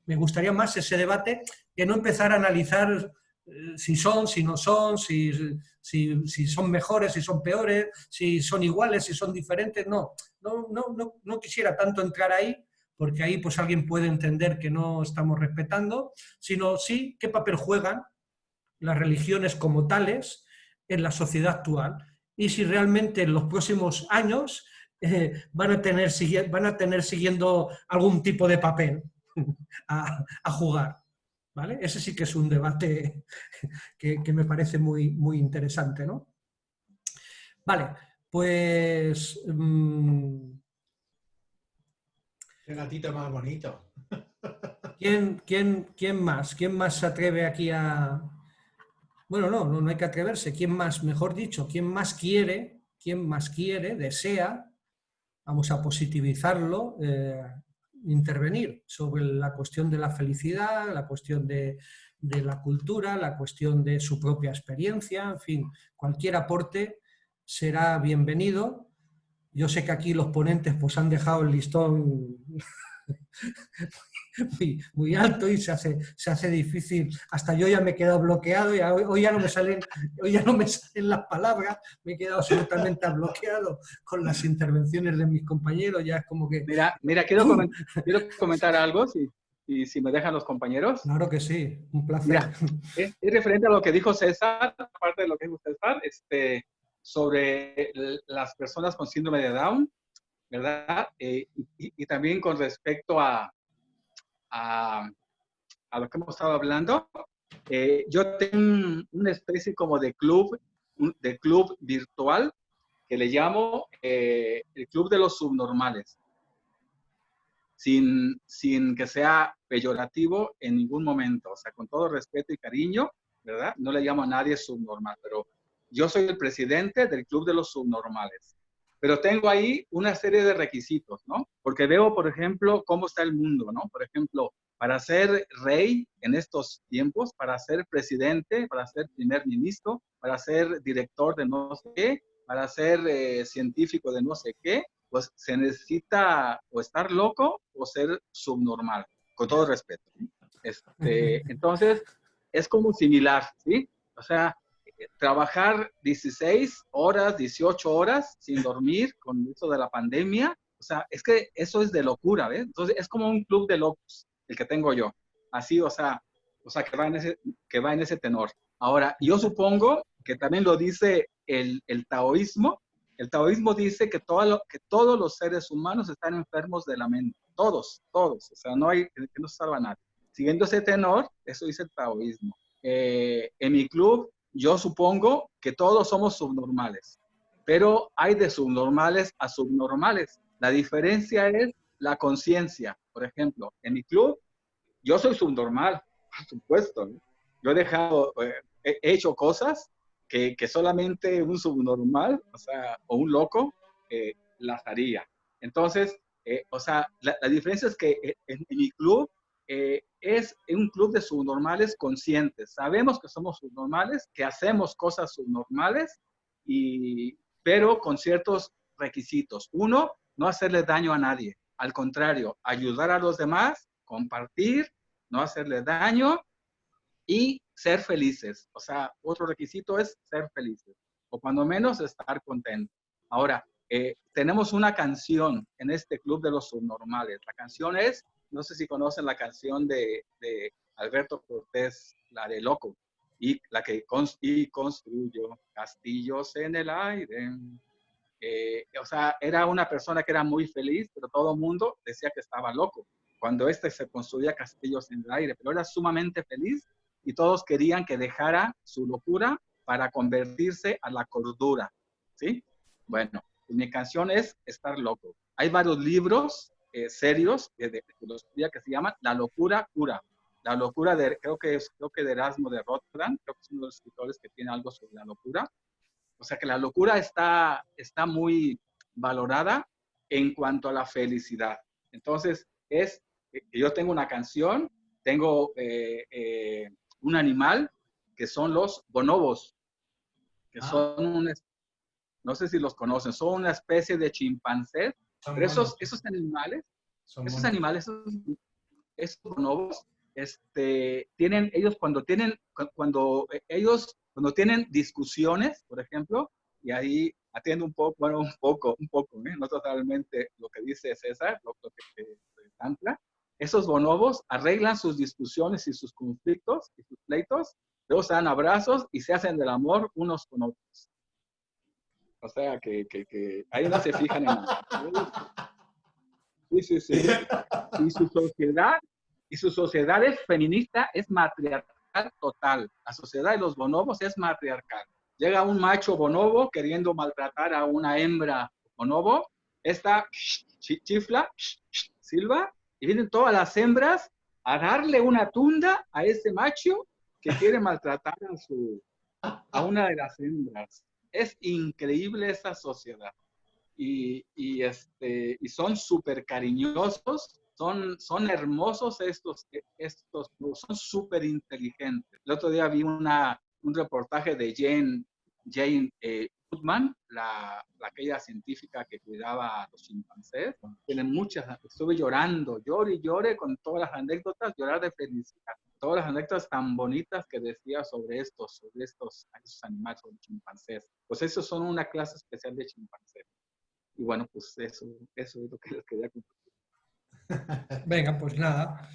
Me gustaría más ese debate que no empezar a analizar eh, si son, si no son, si, si, son mejores, si son peores, si son iguales, si son diferentes. No, no, no, no, quisiera tanto entrar ahí, porque ahí pues alguien puede entender que no estamos respetando, sino sí qué papel juegan las religiones como tales en la sociedad actual y si realmente en los próximos años eh, van, a tener, van a tener siguiendo algún tipo de papel a, jugar. ¿vale? Ese sí que es un debate que, me parece muy, muy interesante. ¿no? Vale, pues... Mm, El gatito más bonito. ¿Quién, quién, quién más? ¿Quién más se atreve aquí a...? Bueno, no, no, no hay que atreverse. ¿Quién más, mejor dicho, quién más quiere, quién más quiere, desea vamos a positivizarlo, eh, intervenir sobre la cuestión de la felicidad, la cuestión de, la cultura, la cuestión de su propia experiencia, en fin, cualquier aporte será bienvenido. Yo sé que aquí los ponentes pues, han dejado el listón muy, alto y se hace, se hace difícil. Hasta yo ya me he quedado bloqueado y hoy, ya no me salen, hoy ya no me salen las palabras, me he quedado absolutamente bloqueado con las intervenciones de mis compañeros, ya es como que... Mira, mira quiero, comentar, quiero comentar algo, si, y si me dejan los compañeros. Claro que sí, un placer. es, referente a lo que dijo César, aparte de lo que dijo César, este, sobre las personas con síndrome de Down, ¿verdad? Eh, y, también con respecto a, a, lo que hemos estado hablando, eh, yo tengo una especie como de club, de club virtual que le llamo eh, el club de los subnormales. Sin, sin que sea peyorativo en ningún momento, o sea, con todo respeto y cariño, ¿verdad? No le llamo a nadie subnormal, pero yo soy el presidente del club de los subnormales. Pero tengo ahí una serie de requisitos, ¿no? Porque veo, por ejemplo, cómo está el mundo, ¿no? Por ejemplo, para ser rey en estos tiempos, para ser presidente, para ser primer ministro, para ser director de no sé qué, para ser eh, científico de no sé qué, pues se necesita o estar loco o ser subnormal, con todo respeto. Este, entonces, es como similar, ¿sí? O sea, trabajar 16 horas, 18 horas sin dormir con eso de la pandemia, o sea, es que eso es de locura, ¿ves? Entonces, es como un club de locos, el que tengo yo. Así, o sea, o sea que, va en ese, que va en ese tenor. Ahora, yo supongo que también lo dice el, el taoísmo. El taoísmo dice que, todo que todos los seres humanos están enfermos de la mente. Todos, todos. O sea, no hay, que no salva nadie. Siguiendo ese tenor, eso dice el taoísmo. Eh, en mi club, yo supongo que todos somos subnormales, pero hay de subnormales a subnormales. La diferencia es la conciencia. Por ejemplo, en mi club, yo soy subnormal, por supuesto. Yo he dejado, eh, he hecho cosas que, que, solamente un subnormal, o un loco, eh, las haría. Entonces, eh, o sea, la, la, diferencia es que en, en mi club eh, es un club de subnormales conscientes. Sabemos que somos subnormales, que hacemos cosas subnormales, y, pero con ciertos requisitos. Uno, no hacerle daño a nadie. Al contrario, ayudar a los demás, compartir, no hacerle daño y ser felices. O sea, otro requisito es ser felices, o cuando menos estar contentos. Ahora, eh, tenemos una canción en este club de los subnormales. La canción es no sé si conocen la canción de, de Alberto Cortés, la de Loco, y la que y construyó castillos en el aire. Eh, o sea, era una persona que era muy feliz, pero todo el mundo decía que estaba loco cuando este se construía castillos en el aire, pero era sumamente feliz y todos querían que dejara su locura para convertirse a la cordura, ¿sí? Bueno, mi canción es Estar Loco. Hay varios libros eh, serios de, de, filosofía que se llaman La locura cura. La locura de, creo que es, creo que de Erasmo de Rotterdam, creo que es uno de los escritores que tiene algo sobre la locura. O sea que la locura está, está muy valorada en cuanto a la felicidad. Entonces, es que yo tengo una canción, tengo eh, eh, un animal que son los bonobos, que ah. son un, no sé si los conocen, son una especie de chimpancés pero esos, esos animales, esos animales, esos, bonobos, este, tienen, ellos cuando tienen, cuando ellos, cuando tienen discusiones, por ejemplo, y ahí atiendo un poco, bueno, un poco, un poco, ¿eh? no totalmente lo que dice César, lo, lo que ancla, esos bonobos arreglan sus discusiones y sus conflictos y sus pleitos, luego se dan abrazos y se hacen del amor unos con otros. O sea, que, que, que ahí no se fijan en nada. Sí, sí, sí. Y su sociedad, y su sociedad es feminista, es matriarcal total. La sociedad de los bonobos es matriarcal. Llega un macho bonobo queriendo maltratar a una hembra bonobo, esta chifla, silba, y vienen todas las hembras a darle una tunda a ese macho que quiere maltratar a, su, a una de las hembras es increíble esa sociedad. Y, y este, y son súper cariñosos, son, son hermosos estos, estos, son súper inteligentes. El otro día vi una, un reportaje de Jane, Jane eh, La, la, aquella científica que cuidaba a los chimpancés. Tiene muchas, estuve llorando, lloré y lloré con todas las anécdotas, llorar de felicidad todas las anécdotas tan bonitas que decía sobre estos, sobre estos, animales, sobre chimpancés. Pues esos son una clase especial de chimpancés. Y bueno, pues eso, eso es lo que les quería compartir. Venga, pues nada.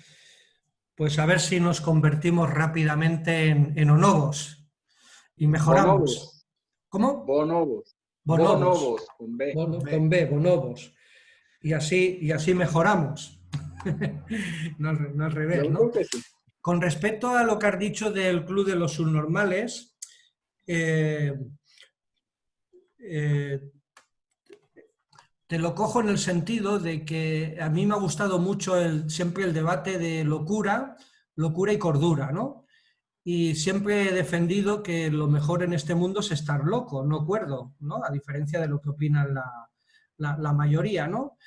Pues a ver si nos convertimos rápidamente en, en onobos y mejoramos. ¿Cómo? Bonobos. Bonobos. bonobos con B. Bon, con B, bonobos. Y así, y así mejoramos. no, no al revés, ¿no? Sí. Con respecto a lo que has dicho del Club de los Subnormales, eh, eh, te lo cojo en el sentido de que a mí me ha gustado mucho el, siempre el debate de locura, locura y cordura, ¿no? Y siempre he defendido que lo mejor en este mundo es estar loco, no cuerdo, ¿no? A diferencia de lo que opinan la, la, mayoría, ¿no?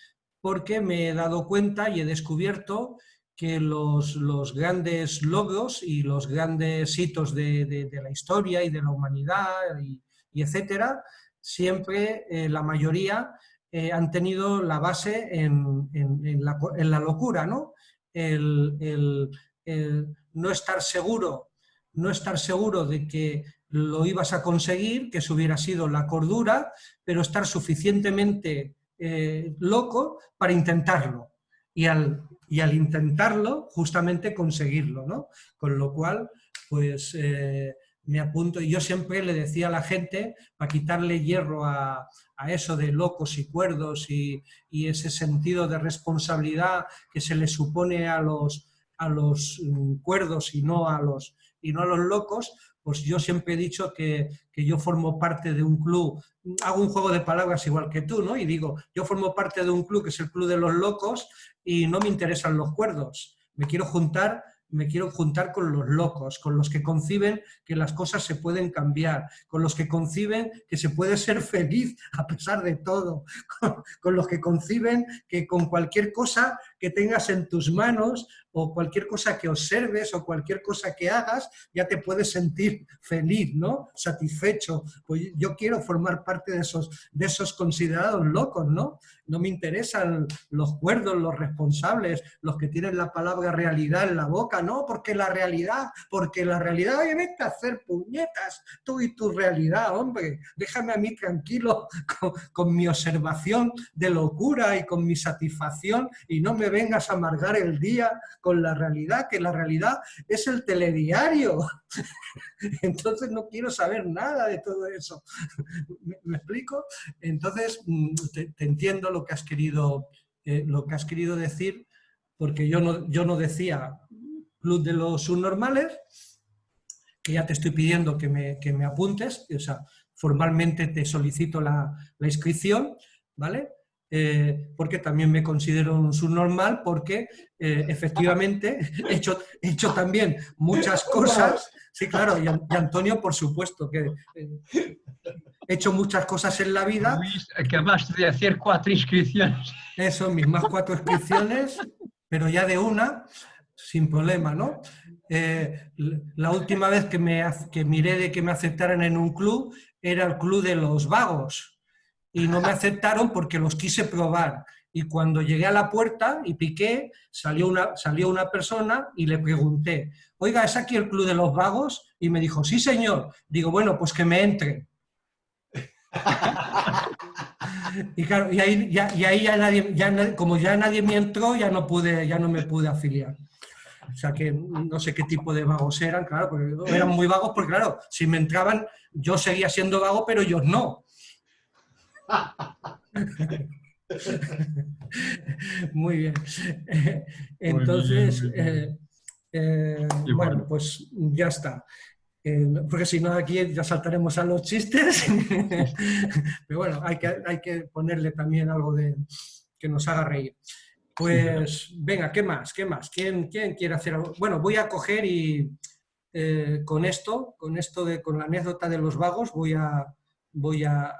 Porque me he dado cuenta y he descubierto que los, los, grandes logros y los grandes hitos de, de, la historia y de la humanidad y, etcétera siempre eh, la mayoría eh, han tenido la base en, la, locura, ¿no? El, no estar seguro, no estar seguro de que lo ibas a conseguir, que eso hubiera sido la cordura, pero estar suficientemente eh, loco para intentarlo. Y al, y al, intentarlo, justamente conseguirlo, ¿no? Con lo cual, pues me apunto, y yo siempre le decía a la gente, para quitarle hierro a, eso de locos y cuerdos y, ese sentido de responsabilidad que se le supone a los, a los mm, cuerdos y no a los, y no a los locos, pues yo siempre he dicho que, que, yo formo parte de un club, hago un juego de palabras igual que tú, ¿no? Y digo, yo formo parte de un club que es el club de los locos y no me interesan los cuerdos, me quiero juntar me quiero juntar con los locos, con los que conciben que las cosas se pueden cambiar, con los que conciben que se puede ser feliz a pesar de todo, con, los que conciben que con cualquier cosa que tengas en tus manos o cualquier cosa que observes o cualquier cosa que hagas, ya te puedes sentir feliz, ¿no? Satisfecho. Pues yo quiero formar parte de esos, de esos considerados locos, ¿no? No me interesan los cuerdos, los responsables, los que tienen la palabra realidad en la boca, no, porque la realidad, porque la realidad, oye, vete a hacer puñetas, tú y tu realidad, hombre, déjame a mí tranquilo con, con mi observación de locura y con mi satisfacción y no me vengas a amargar el día con la realidad, que la realidad es el telediario. Entonces no quiero saber nada de todo eso. ¿Me, explico? Entonces mm, te, entiendo lo que has querido, eh, lo que has querido decir, porque yo no, yo no decía club de los subnormales, que ya te estoy pidiendo que me, que me apuntes, o sea, formalmente te solicito la, la inscripción, ¿vale? Eh, porque también me considero un subnormal, porque eh, efectivamente he hecho, he hecho también muchas cosas, sí, claro, y, Antonio, por supuesto, que eh, he hecho muchas cosas en la vida. Luis, acabaste de hacer cuatro inscripciones. Eso, mis más cuatro inscripciones, pero ya de una, sin problema, ¿no? la última vez que, me, que miré de que me aceptaran en un club era el club de los vagos, y no me aceptaron porque los quise probar. Y cuando llegué a la puerta y piqué, salió una, salió una persona y le pregunté, oiga, ¿es aquí el Club de los Vagos? Y me dijo, sí señor. Digo, bueno, pues que me entre. y claro, y ahí ya, y ahí ya nadie, ya, como ya nadie me entró, ya no, pude, ya no me pude afiliar. O sea que no sé qué tipo de vagos eran, claro, porque eran muy vagos porque claro, si me entraban yo seguía siendo vago, pero ellos no. Muy bien. Entonces, eh, eh, bueno, pues ya está. Eh, porque si no aquí ya saltaremos a los chistes. Pero bueno, hay que, hay que ponerle también algo de que nos haga reír. Pues venga, ¿qué más? ¿Qué más? ¿Quién, quién quiere hacer algo? Bueno, voy a coger y con esto, con esto de con la anécdota de los vagos, voy a, voy a